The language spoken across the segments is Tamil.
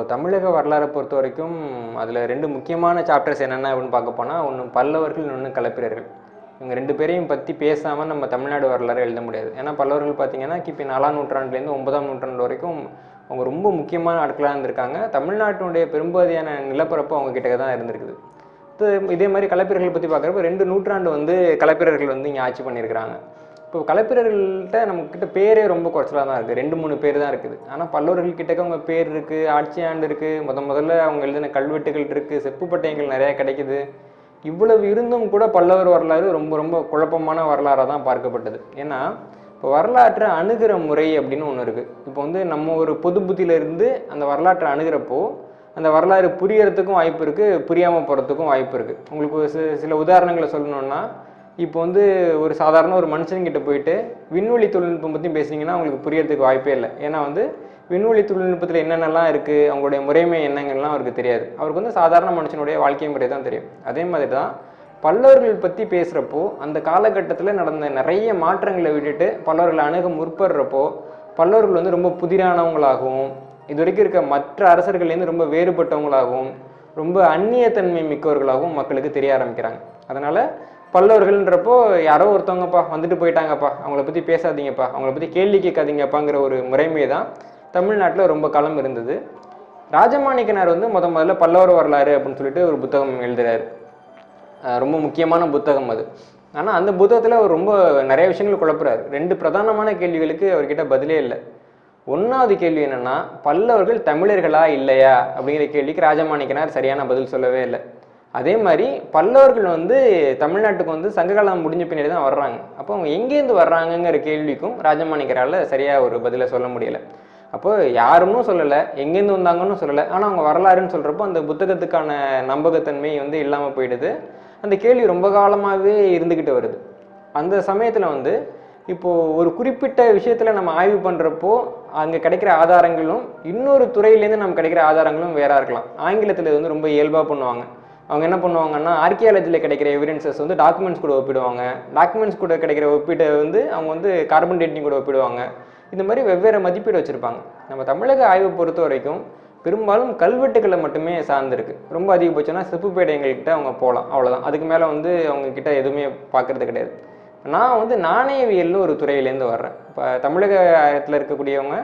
இப்போது தமிழக வரலாறை பொறுத்த வரைக்கும் அதில் ரெண்டு முக்கியமான சாப்டர்ஸ் என்னென்ன அப்படின்னு பார்க்க போனால் ஒன்று பல்லவர்கள் இன்னொன்று கலப்பிரர்கள். இவங்க ரெண்டு பேரையும் பற்றி பேசாமல் நம்ம தமிழ்நாடு வரலாறு எழுத முடியாது. ஏன்னா பல்லவர்கள் பார்த்தீங்கன்னா கிபி நாலாம் நூற்றாண்டுலேருந்து ஒன்பதாம் நூற்றாண்டு வரைக்கும் அவங்க ரொம்ப முக்கியமான ஆட்களாக இருந்திருக்காங்க. தமிழ்நாட்டினுடைய பெரும்பகுதியான நிலப்பரப்பு அவங்க கிட்ட தான் இருந்திருக்குது. இதே மாதிரி கலப்பிரர்கள் பற்றி பார்க்குறப்ப ரெண்டு நூற்றாண்டு வந்து கலப்பிரர்கள் வந்து இங்கே ஆட்சி பண்ணியிருக்கிறாங்க. இப்போ கலைப்பிரர்கள்ட்ட நம்மக்கிட்ட பேரே ரொம்ப குறைச்சலாக தான் இருக்குது ரெண்டு மூணு பேர் தான் இருக்குது. ஆனால் பல்லவர்கள் கிட்டக்க அவங்க பேர் இருக்குது ஆட்சியாண்டு இருக்குது முத முதல்ல அவங்க எழுதின கல்வெட்டுகள் இருக்குது செப்பு பட்டயங்கள் நிறையா கிடைக்குது. இவ்வளவு இருந்தும் கூட பல்லவர் வரலாறு ரொம்ப ரொம்ப குழப்பமான வரலாறாக தான் பார்க்கப்பட்டது. ஏன்னா இப்போ வரலாற்றை அணுகிற முறை அப்படின்னு ஒன்று இருக்குது இப்போ வந்து நம்ம ஒரு பொது புத்தியிலிருந்து அந்த வரலாற்றை அணுகிறப்போ அந்த வரலாறு புரியறதுக்கும் வாய்ப்பு இருக்குது புரியாமல் போகிறதுக்கும் வாய்ப்பு இருக்குது உங்களுக்கு ஒரு சில உதாரணங்களை சொல்லணுன்னா இப்போ வந்து ஒரு சாதாரண ஒரு மனுஷன்கிட்ட போயிட்டு விண்வெளி தொழில்நுட்பம் பற்றி பேசுனீங்கன்னா அவங்களுக்கு புரியறதுக்கு வாய்ப்பே இல்லை. ஏன்னா வந்து விண்வெளி தொழில்நுட்பத்தில் என்னென்னலாம் இருக்குது அவங்களுடைய முறைமை என்னங்கள்லாம் அவருக்கு தெரியாது. அவருக்கு வந்து சாதாரண மனுஷனுடைய வாழ்க்கை முறை தான் தெரியும். அதே மாதிரி தான் பல்லவர்கள் பற்றி பேசுகிறப்போ அந்த காலகட்டத்தில் நடந்த நிறைய மாற்றங்களை விட்டுட்டு பல்லவர்களை அணுக முற்படுறப்போ பல்லவர்கள் வந்து ரொம்ப புதிரானவங்களாகவும் இது வரைக்கும் இருக்க மற்ற அரசர்கள்லேருந்து ரொம்ப வேறுபட்டவங்களாகவும் ரொம்ப அந்நியத்தன்மை மிக்கவர்களாகவும் மக்களுக்கு தெரிய ஆரம்பிக்கிறாங்க. அதனால் பல்லவர்கள்ன்றப்போ யாரோ ஒருத்தவங்கப்பா வந்துட்டு போயிட்டாங்கப்பா. அவங்கள பற்றி பேசாதீங்கப்பா. அவங்கள பற்றி கேள்வி கேட்காதீங்கப்பாங்கிற ஒரு முறைமை தான் தமிழ்நாட்டில் ரொம்ப காலம் இருந்தது. ராஜமாணிக்கனார் வந்து முத முதல்ல பல்லவர் வரலாறு அப்படின்னு சொல்லிட்டு ஒரு புத்தகம் எழுதுறாரு. ரொம்ப முக்கியமான புத்தகம் அது. ஆனால் அந்த புத்தகத்தில் அவர் ரொம்ப நிறைய விஷயங்கள் குழப்புறாரு. ரெண்டு பிரதானமான கேள்விகளுக்கு அவர்கிட்ட பதிலே இல்லை. ஒன்றாவது கேள்வி என்னென்னா பல்லவர்கள் தமிழர்களா இல்லையா அப்படிங்கிற கேள்விக்கு ராஜமாணிக்கனார் சரியான பதில் சொல்லவே இல்லை. அதே மாதிரி பல்லவர்கள் வந்து தமிழ்நாட்டுக்கு வந்து சங்ககாலம் முடிஞ்ச பின்னாடி தான் வர்றாங்க. அப்போ அவங்க எங்கேருந்து வர்றாங்கங்கிற கேள்விக்கும் ராஜமாணிக்கரால் சரியாக ஒரு பதிலை சொல்ல முடியலை. அப்போ யாருன்னு சொல்லலை எங்கேருந்து வந்தாங்கன்னு சொல்லலை. ஆனால் அவங்க வரலாறுன்னு சொல்கிறப்போ அந்த புத்தகத்துக்கான நம்பகத்தன்மை வந்து இல்லாமல் போயிடுது. அந்த கேள்வி ரொம்ப காலமாகவே இருந்துக்கிட்டு வருது. அந்த சமயத்தில் வந்து இப்போது ஒரு குறிப்பிட்ட விஷயத்தில் நம்ம ஆய்வு பண்ணுறப்போ அங்கே கிடைக்கிற ஆதாரங்களும் இன்னொரு துறையிலேருந்து நம்ம கிடைக்கிற ஆதாரங்களும் வேறா இருக்கலாம். ஆங்கிலத்தில் வந்து ரொம்ப இயல்பாக பண்ணுவாங்க. அவங்க என்ன பண்ணுவாங்கன்னா ஆர்கியாலஜியில் கிடைக்கிற எவிடன்சஸ் வந்து டாக்குமெண்ட்ஸ் கூட ஒப்பிடுவாங்க. டாக்குமெண்ட்ஸ் கூட கிடைக்கிற ஒப்பீட்டை வந்து அவங்க வந்து கார்பன் டேட்டிங் கூட ஒப்பிடுவாங்க. இந்த மாதிரி வெவ்வேறு மதிப்பீடு வச்சுருப்பாங்க. நம்ம தமிழக ஆய்வை பொறுத்த வரைக்கும் பெரும்பாலும் கல்வெட்டுகளை மட்டுமே சார்ந்திருக்கு. ரொம்ப அதிகபட்சம்னா செப்புப்பேடைங்கள்கிட்ட அவங்க போகலாம் அவ்வளோதான் அதுக்கு மேலே வந்து அவங்கக்கிட்ட எதுவுமே பார்க்கறது கிடையாது. நான் வந்து நாணயவியல்னு ஒரு துறையிலேருந்து வர்றேன். இப்போ தமிழகத்தில் இருக்கக்கூடியவங்க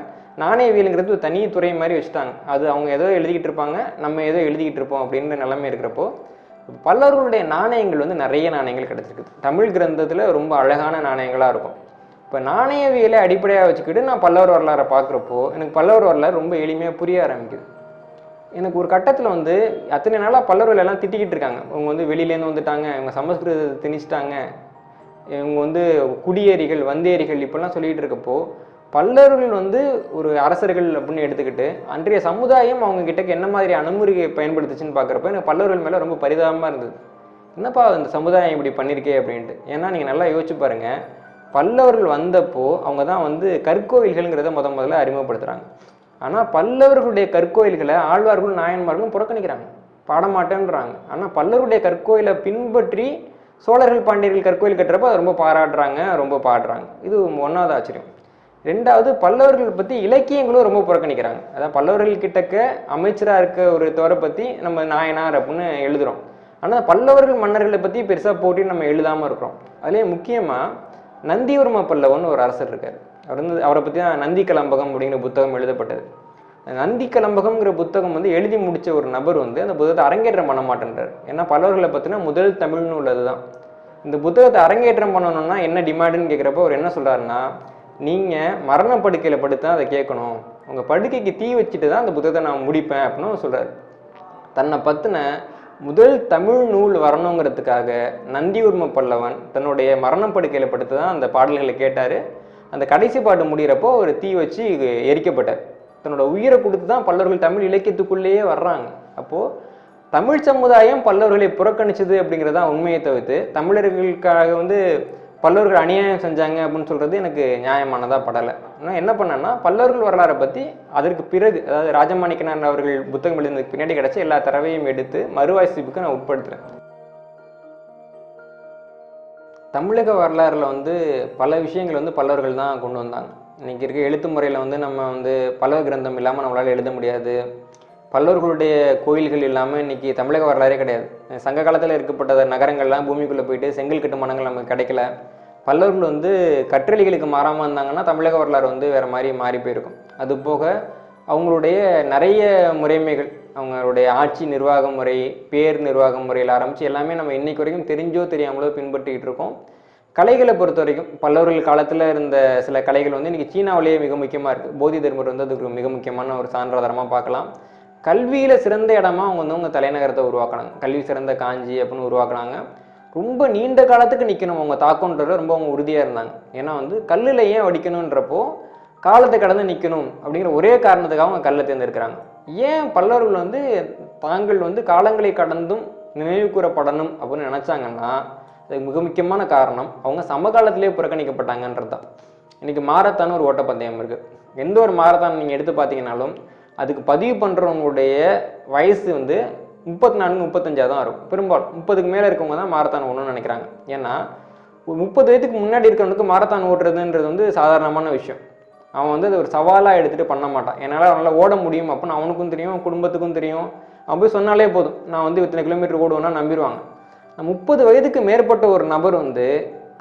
நாணயவியலுங்கிறது ஒரு தனி துறை மாதிரி வச்சுட்டாங்க. அது அவங்க ஏதோ எழுதிக்கிட்டு இருப்பாங்க நம்ம ஏதோ எழுதிக்கிட்டு இருப்போம் அப்படின்ற நிலைமை இருக்கிறப்போ பல்லவர்களுடைய நாணயங்கள் வந்து நிறைய நாணயங்கள் கிடச்சிருக்குது. தமிழ் கிரந்தத்தில் ரொம்ப அழகான நாணயங்களாக இருக்கும். இப்போ நாணயவியலை அடிப்படையாக வச்சுக்கிட்டு நான் பல்லவர் வரலாறை பார்க்குறப்போ எனக்கு பல்லவர் வரலாறு ரொம்ப எளிமையாக புரிய ஆரம்பிக்குது. எனக்கு ஒரு கட்டத்தில் வந்து அத்தனை நாளாக பல்லவர்கள் எல்லாம் திட்டிக்கிட்டு இருக்காங்க. இவங்க வந்து வெளியிலேருந்து வந்துட்டாங்க இவங்க சமஸ்கிருதத்தை திணிச்சிட்டாங்க இவங்க வந்து குடியேறிகள் வந்தேரிகள் இப்படிலாம் சொல்லிகிட்டு இருக்கப்போ பல்லவர்கள் வந்து ஒரு அரசர்கள் அப்படின்னு எடுத்துக்கிட்டு அன்றைய சமுதாயம் அவங்க கிட்டக்கு என்ன மாதிரி அணுமுறையை பயன்படுத்துச்சுன்னு பார்க்குறப்ப எனக்கு பல்லவர்கள் மேலே ரொம்ப பரிதாபமாக இருந்தது. என்னப்பா இந்த சமுதாயம் இப்படி பண்ணியிருக்கே அப்படின்ட்டு. ஏன்னா நீங்கள் நல்லா யோசிச்சு பாருங்கள் பல்லவர்கள் வந்தப்போ அவங்க தான் வந்து கற்கோவில்கள்ங்கிறத முத முதல்ல அறிமுகப்படுத்துகிறாங்க ஆனால் பல்லவர்களுடைய கற்கோயில்களை ஆழ்வார்களும் நாயன்மார்களும் புறக்கணிக்கிறாங்க. பாடமாட்டேன்றாங்க. ஆனால் பல்லவருடைய கற்கோயிலை பின்பற்றி சோழர்கள் பாண்டியர்கள் கற்கோயில் கட்டுறப்ப அதை ரொம்ப பாராட்டுறாங்க ரொம்ப பாடுறாங்க. இது ஒன்றாவது ஆச்சரியம். ரெண்டாவது பல்லவர்கள் பற்றி இலக்கியங்களும் ரொம்ப புறக்கணிக்கிறாங்க. அதான் பல்லவர்கள் கிட்டக்க அமைச்சராக இருக்க ஒரு தோரை பற்றி நம்ம நாயனார் அப்படின்னு எழுதுகிறோம் ஆனால் பல்லவர்கள் மன்னர்களை பற்றி பெருசாக போட்டி நம்ம எழுதாமல் இருக்கிறோம். அதுலேயே முக்கியமாக நந்திவர்ம பல்லவன் ஒரு அரசர் இருக்கார். அவர் வந்து அவரை பற்றி தான் நந்தி கலம்பகம் அப்படிங்கிற புத்தகம் எழுதப்பட்டது. நந்தி கலம்பகம்ங்கிற புத்தகம் வந்து எழுதி முடித்த ஒரு நபர் வந்து அந்த புத்தகத்தை அரங்கேற்றம் பண்ண மாட்டேன்றார். ஏன்னா பல்லவர்களை பற்றின முதல் தமிழ் நூல் அதுதான் இந்த புத்தகத்தை அரங்கேற்றம் பண்ணணும்னா என்ன டிமாண்டுன்னு கேட்குறப்போ அவர் என்ன சொல்கிறாருன்னா நீங்கள் மரணப்படுக்கையில் படுத்து தான் அதை கேட்கணும். உங்கள் படுக்கைக்கு தீ வச்சுட்டு தான் அந்த புத்தகத்தை நான் முடிப்பேன் அப்படின்னு சொல்கிறார் தன்னை பற்றின முதல் தமிழ் நூல் வரணுங்கிறதுக்காக நந்தியூர்ம பல்லவன் தன்னுடைய மரணப்படுக்கையில் படுத்து தான் அந்த பாடல்களை கேட்டார். அந்த கடைசி பாட்டு முடிகிறப்போ ஒரு தீ வச்சு எரிக்கப்பட்டார். தன்னோட உயிரை கொடுத்து தான் பல்லவர்கள் தமிழ் இலக்கியத்துக்குள்ளேயே வர்றாங்க. அப்போது தமிழ் சமுதாயம் பல்லவர்களை புறக்கணிச்சது அப்படிங்கிறது தான் உண்மையை தவிர்த்து தமிழர்களுக்காக வந்து பல்லவர்கள் அநியாயம் செஞ்சாங்க அப்படின்னு சொல்கிறது எனக்கு நியாயமானதாக படலை. நான் என்ன பண்ணேன்னா பல்லவர்கள் வரலாறை பற்றி அதற்கு பிறகு அதாவது ராஜமாணிக்கனார் அவர்கள் புத்தகம் எழுதுனதுக்கு பின்னாடி கிடச்ச எல்லா தரவையும் எடுத்து மறுவாசிப்புக்கு நான் உட்படுத்துகிறேன் தமிழக வரலாறில் வந்து பல விஷயங்கள் வந்து பல்லவர்கள் தான் கொண்டு வந்தாங்க. இன்றைக்கி இருக்க எழுத்து முறையில் வந்து நம்ம வந்து பல்லவ கிரந்தம் இல்லாமல் நம்மளால் எழுத முடியாது. பல்லவர்களுடைய கோயில்கள் இல்லாமல் இன்றைக்கி தமிழக வரலாறே கிடையாது. சங்க காலத்தில் இருக்கப்பட்ட நகரங்கள்லாம் பூமிக்குள்ளே போயிட்டு செங்கல் கட்டுமானங்கள் நமக்கு கிடைக்கல. பல்லவர்கள் வந்து கற்றளிகளுக்கு மாறாமல் இருந்தாங்கன்னா தமிழக வரலாறு வந்து வேறு மாதிரி மாறி போயிருக்கும். அது போக அவங்களுடைய நிறைய முறைமைகள் அவங்களுடைய ஆட்சி நிர்வாக முறை பேர் நிர்வாக முறையில் ஆரம்பித்து எல்லாமே நம்ம இன்றைக்கு வரைக்கும் தெரிஞ்சோ தெரியாமலோ பின்பற்றிக்கிட்டு இருக்கோம். கலைகளை பொறுத்த வரைக்கும் பல்லவர்கள் காலத்தில் இருந்த சில கலைகள் வந்து இன்றைக்கி சீனாவிலேயே மிக முக்கியமாக இருக்குது போதி தர்மர் வந்து அதுக்கு மிக முக்கியமான ஒரு சான்றாதாரமாக பார்க்கலாம். கல்வியில் சிறந்த இடமா அவங்க வந்து அவங்க தலைநகரத்தை உருவாக்குனாங்க. கல்வி சிறந்த காஞ்சி அப்படின்னு உருவாக்குனாங்க. ரொம்ப நீண்ட காலத்துக்கு நிற்கணும் அவங்க தாக்கம்ன்றது ரொம்ப அவங்க உறுதியாக இருந்தாங்க. ஏன்னா வந்து கல்லில் ஏன் வடிக்கணுன்றப்போ காலத்தை கடந்து நிற்கணும் அப்படிங்கிற ஒரே காரணத்துக்காக அவங்க கல்லை தேர்ந்தெடுக்கிறாங்க. ஏன் பல்லவர்கள் வந்து தாங்கள் வந்து காலங்களை கடந்தும் நினைவு கூறப்படணும் அப்படின்னு நினச்சாங்கன்னா அதுக்கு மிக முக்கியமான காரணம். அவங்க சமகாலத்திலே புறக்கணிக்கப்பட்டாங்கன்றது தான். இன்றைக்கி மாரத்தான் ஒரு ஓட்டப்பந்தயம் இருக்குது எந்த ஒரு மாரத்தான் நீங்கள் எடுத்து பார்த்தீங்கன்னாலும் அதுக்கு பதிவு பண்ணுறவங்களுடைய வயசு வந்து முப்பத்தி நான்கு முப்பத்தஞ்சாக தான் இருக்கும் பெரும்பாலும் முப்பதுக்கு மேலே இருக்கவங்க தான் மாரத்தான் ஓடணும்னு நினைக்கிறாங்க. ஏன்னா ஒரு முப்பது வயதுக்கு முன்னாடி இருக்கிறவனுக்கு மாரத்தான் ஓட்டுறதுன்றது வந்து சாதாரணமான விஷயம். அவன் வந்து அது ஒரு சவாலாக எடுத்துகிட்டு பண்ண மாட்டான். என்னால் அவனால் ஓட முடியும் அப்படின்னு அவனுக்கும் தெரியும் குடும்பத்துக்கும் தெரியும். அவன் போய் சொன்னாலே போதும் நான் வந்து இத்தனை கிலோமீட்டர் ஓடுவேன்னா நம்பிடுவாங்க. முப்பது வயதுக்கு மேற்பட்ட ஒரு நபர் வந்து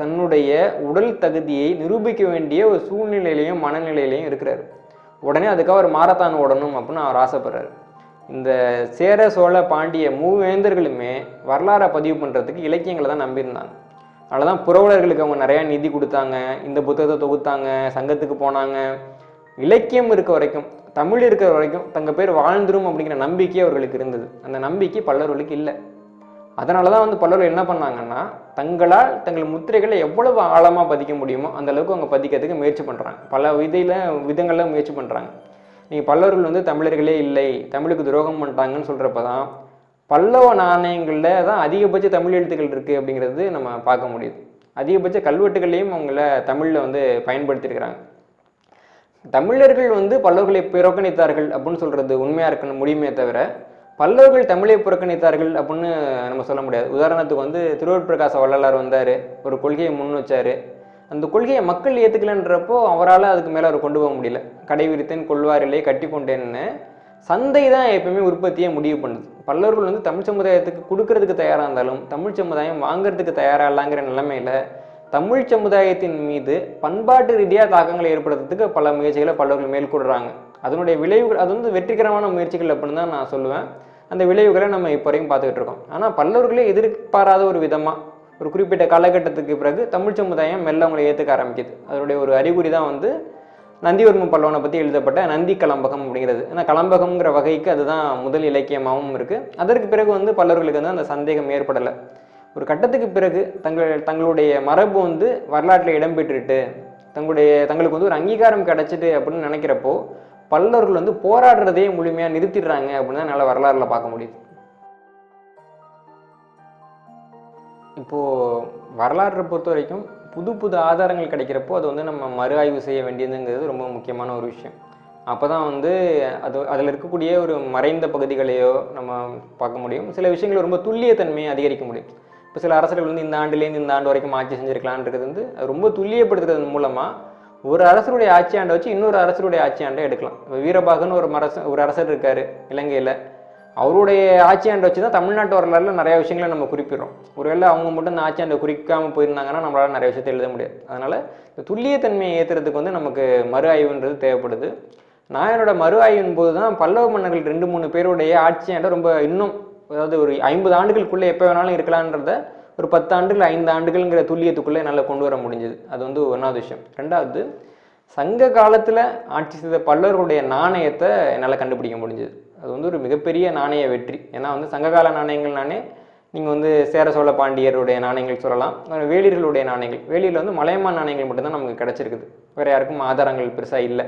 தன்னுடைய உடல் தகுதியை நிரூபிக்க வேண்டிய ஒரு சூழ்நிலையிலையும் மனநிலையிலையும் இருக்கிறாரு. உடனே அதுக்காக ஒரு மாரத்தான் ஓடணும் அப்படின்னு அவர் ஆசைப்படுறாரு. இந்த சேர சோழ பாண்டிய மூவேந்தர்களுமே வரலாறை பதிவு பண்ணுறதுக்கு இலக்கியங்களை தான் நம்பியிருந்தாங்க. அதனால தான் புரவலர்களுக்கு அவங்க நிறையா நிதி கொடுத்தாங்க இந்த புத்தகத்தை தொகுத்தாங்க சங்கத்துக்கு போனாங்க. இலக்கியம் இருக்க வரைக்கும் தமிழ் இருக்கிற வரைக்கும் தங்க பேர் வாழ்ந்துரும் அப்படிங்கிற நம்பிக்கை அவர்களுக்கு இருந்தது. அந்த நம்பிக்கை பல்லவர்களுக்கு இல்லை. அதனால தான் வந்து பல்லவர்கள் என்ன பண்ணாங்கன்னா தங்களால் தங்கள் முத்திரைகளை எவ்வளவு ஆழமாக பதிக்க முடியுமோ அந்த அளவுக்கு அவங்க பதிக்கிறதுக்கு முயற்சி பண்ணுறாங்க பல விதையில் விதங்களில் முயற்சி பண்ணுறாங்க நீங்கள் பல்லவர்கள் வந்து தமிழர்களே இல்லை தமிழுக்கு துரோகம் பண்ணிட்டாங்கன்னு சொல்கிறப்ப தான் பல்லவ நாணயங்களில் தான் அதிகபட்ச தமிழ் எழுத்துக்கள் இருக்குது அப்படிங்கிறது நம்ம பார்க்க முடியுது. அதிகபட்ச கல்வெட்டுகளையும் அவங்கள தமிழில் வந்து பயன்படுத்தியிருக்கிறாங்க. தமிழர்கள் வந்து பல்லவர்களை புறக்கணித்தார்கள் அப்படின்னு சொல்கிறது உண்மையாக இருக்கணும் முடியுமே தவிர பல்லவர்கள் தமிழை புறக்கணித்தார்கள் அப்படின்னு நம்ம சொல்ல முடியாது. உதாரணத்துக்கு வந்து திருவள்ளுவர் வள்ளலார் வந்தார் ஒரு கொள்கையை முன் வச்சார். அந்த கொள்கையை மக்கள் ஏற்றுக்கலன்றப்போ அவரால் அதுக்கு மேலே அவர் கொண்டு போக முடியல. கடை விரித்தேன் கொள்வாரிலே கட்டி கொண்டேன்னு சந்தை தான் எப்பயுமே உற்பத்தியை முடிவு பண்ணுது. பல்லவர்கள் வந்து தமிழ் சமுதாயத்துக்கு கொடுக்கறதுக்கு தயாராக இருந்தாலும் தமிழ் சமுதாயம் வாங்குறதுக்கு தயாராக இல்லைங்கிற நிலைமையில் தமிழ் சமுதாயத்தின் மீது பண்பாட்டு ரீதியாக தாக்கங்களை ஏற்படுத்துறதுக்கு பல முயற்சிகளை பல்லவர்கள் மேற்கொள்கிறாங்க அதனுடைய விளைவுகள் அது வந்து வெற்றிகரமான முயற்சிகள் அப்படின்னு தான் நான் சொல்லுவேன். அந்த விளைவுகளை நம்ம இப்போ வரைக்கும் பார்த்துக்கிட்டு இருக்கோம். ஆனால் பல்லவர்களே எதிர்பாராத ஒரு விதமாக ஒரு குறிப்பிட்ட காலகட்டத்துக்கு பிறகு தமிழ் சமுதாயம் மெல்ல அவங்களை ஏற்றுக்க ஆரம்பிக்குது. அதனுடைய ஒரு அறிகுறி தான் வந்து நந்திவர்ம பல்லவனை பற்றி எழுதப்பட்ட நந்தி கலம்பகம் அப்படிங்கிறது. ஏன்னா கலம்பகம்ங்கிற வகைக்கு அதுதான் முதல் இலக்கியமாகவும் இருக்குது அதற்கு பிறகு வந்து பல்லவர்களுக்கு வந்து அந்த சந்தேகம் ஏற்படலை. ஒரு கட்டத்துக்கு பிறகு தங்கள் தங்களுடைய மரபு வந்து வரலாற்றில் இடம்பெற்றுட்டு தங்களுடைய தங்களுக்கு வந்து ஒரு அங்கீகாரம் கிடச்சிட்டு அப்படின்னு நினைக்கிறப்போ பல்லவர்கள் வந்து போராடுறதே முழுமையாக நிறுத்திடுறாங்க அப்படின்னு தான் என்னால் வரலாறுல பார்க்க முடியுது. இப்போது வரலாற்றை பொறுத்த வரைக்கும் புது புது ஆதாரங்கள் கிடைக்கிறப்போ அது வந்து நம்ம மறு ஆய்வு செய்ய வேண்டியதுங்கிறது ரொம்ப முக்கியமான ஒரு விஷயம். அப்போ தான் வந்து அது அதில் இருக்கக்கூடிய ஒரு மறைந்த பகுதிகளையோ நம்ம பார்க்க முடியும். சில விஷயங்கள் ரொம்ப துல்லியத்தன்மையை அதிகரிக்க முடியும். இப்போ சில அரசர்கள் வந்து இந்த ஆண்டுலேருந்து இந்த ஆண்டு வரைக்கும் ஆட்சி செஞ்சுருக்கலான்றது வந்து ரொம்ப துல்லியப்படுத்துறது மூலமாக ஒரு அரசருடைய ஆட்சி ஆண்டை வச்சு இன்னொரு அரசருடைய ஆட்சி ஆண்டை எடுக்கலாம். இப்போ வீரபாகன் ஒரு மரச ஒரு அரசர் இருக்கார் இலங்கையில். அவருடைய ஆட்சியாண்டை வச்சு தான் தமிழ்நாட்டு வரலாறுல நிறைய விஷயங்களை நம்ம குறிப்பிடுறோம். ஒருவேளை அவங்க மட்டும் இந்த ஆட்சியாண்டை குறிக்காமல் போயிருந்தாங்கன்னா நம்மளால் நிறைய விஷயத்தை எழுத முடியாது. அதனால் இந்த துல்லியத்தன்மையை ஏற்றுறதுக்கு வந்து நமக்கு மறு ஆய்வுன்றது தேவைப்படுது. நான் மறு ஆய்வின் போது தான் பல்லவ மன்னர்கள் ரெண்டு மூணு பேருடைய ஆட்சியாண்டை ரொம்ப இன்னும் அதாவது ஒரு ஐம்பது ஆண்டுகளுக்குள்ளே எப்போ வேணாலும் இருக்கலான்றத ஒரு பத்து ஆண்டுகள் ஐந்து ஆண்டுகள்ங்கிற துல்லியத்துக்குள்ளே என்னால் கொண்டு வர முடிஞ்சது. அது வந்து ஒன்றாவது விஷயம். ரெண்டாவது சங்க காலத்தில் ஆட்சி செய்த பல்லவர்களுடைய நாணயத்தை என்னால் கண்டுபிடிக்க முடிஞ்சது. அது வந்து ஒரு மிகப்பெரிய நாணய வெற்றி. ஏன்னா வந்து சங்ககால நாணயங்கள்னாலே நீங்கள் வந்து சேர சோழ பாண்டியருடைய நாணயங்கள் சொல்லலாம். வேலியர்களுடைய நாணயங்கள். வேலியில் வந்து மலையமான் நாணயங்கள் மட்டும்தான் நமக்கு கிடச்சிருக்குது. வேறு யாருக்கும் ஆதாரங்கள் பெருசாக இல்லை.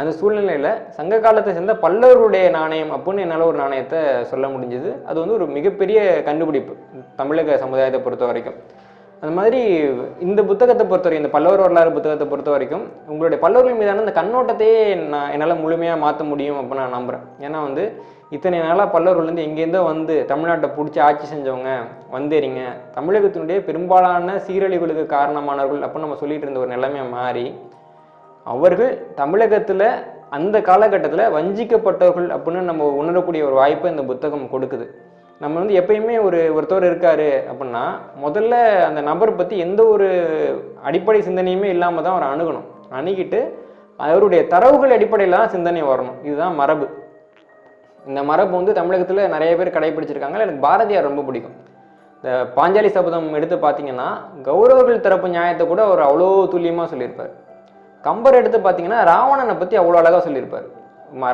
அந்த சூழ்நிலையில் சங்க காலத்தை சேர்ந்த பல்லவருடைய நாணயம் அப்படின்னு என்னால் ஒரு நாணயத்தை சொல்ல முடிஞ்சது. அது வந்து ஒரு மிகப்பெரிய கண்டுபிடிப்பு தமிழக சமுதாயத்தை பொறுத்த வரைக்கும் அந்த மாதிரி இந்த புத்தகத்தை பொறுத்தவரைக்கும் இந்த பல்லவர் வரலாறு புத்தகத்தை பொறுத்த வரைக்கும் உங்களுடைய பல்லவர்கள் மீதான இந்த கண்ணோட்டத்தையே நான் என்னால் முழுமையாக மாற்ற முடியும் அப்படின்னு நான் நம்புகிறேன் ஏன்னா வந்து இத்தனை நாளாக பல்லவர்கள் வந்து எங்கேருந்தோ வந்து தமிழ்நாட்டை பிடிச்சி ஆட்சி செஞ்சவங்க வந்தேறிங்க. தமிழகத்தினுடைய பெரும்பாலான சீரழிவுகளுக்கு காரணமானவர்கள் அப்படின்னு நம்ம சொல்லிட்டு இருந்த ஒரு நிலைமையை மாறி அவர்கள் தமிழகத்தில் அந்த காலகட்டத்தில் வஞ்சிக்கப்பட்டவர்கள் அப்படின்னு நம்ம உணரக்கூடிய ஒரு வாய்ப்பை இந்த புத்தகம் கொடுக்குது. நம்ம வந்து எப்பயுமே ஒரு ஒருத்தவர் இருக்காரு அப்படின்னா முதல்ல அந்த நபர் பற்றி எந்த ஒரு அடிப்படை சிந்தனையுமே இல்லாமல் தான் அவரை அணுகணும். அணுகிட்டு அவருடைய தரவுகள் அடிப்படையில் தான் சிந்தனை வரணும். இதுதான் மரபு. இந்த மரபு வந்து தமிழகத்தில் நிறைய பேர் கடைபிடிச்சிருக்காங்க எனக்கு பாரதியார் ரொம்ப பிடிக்கும். இந்த பாஞ்சாலி சபதம் எடுத்து பார்த்தீங்கன்னா கௌரவர்கள் தரப்பு நியாயத்தை கூட அவர் அவ்வளோ துல்லியமாக சொல்லியிருப்பார். கம்பர் எடுத்து பார்த்தீங்கன்னா ராவணனை பற்றி அவ்வளோ அழகாக சொல்லியிருப்பார்.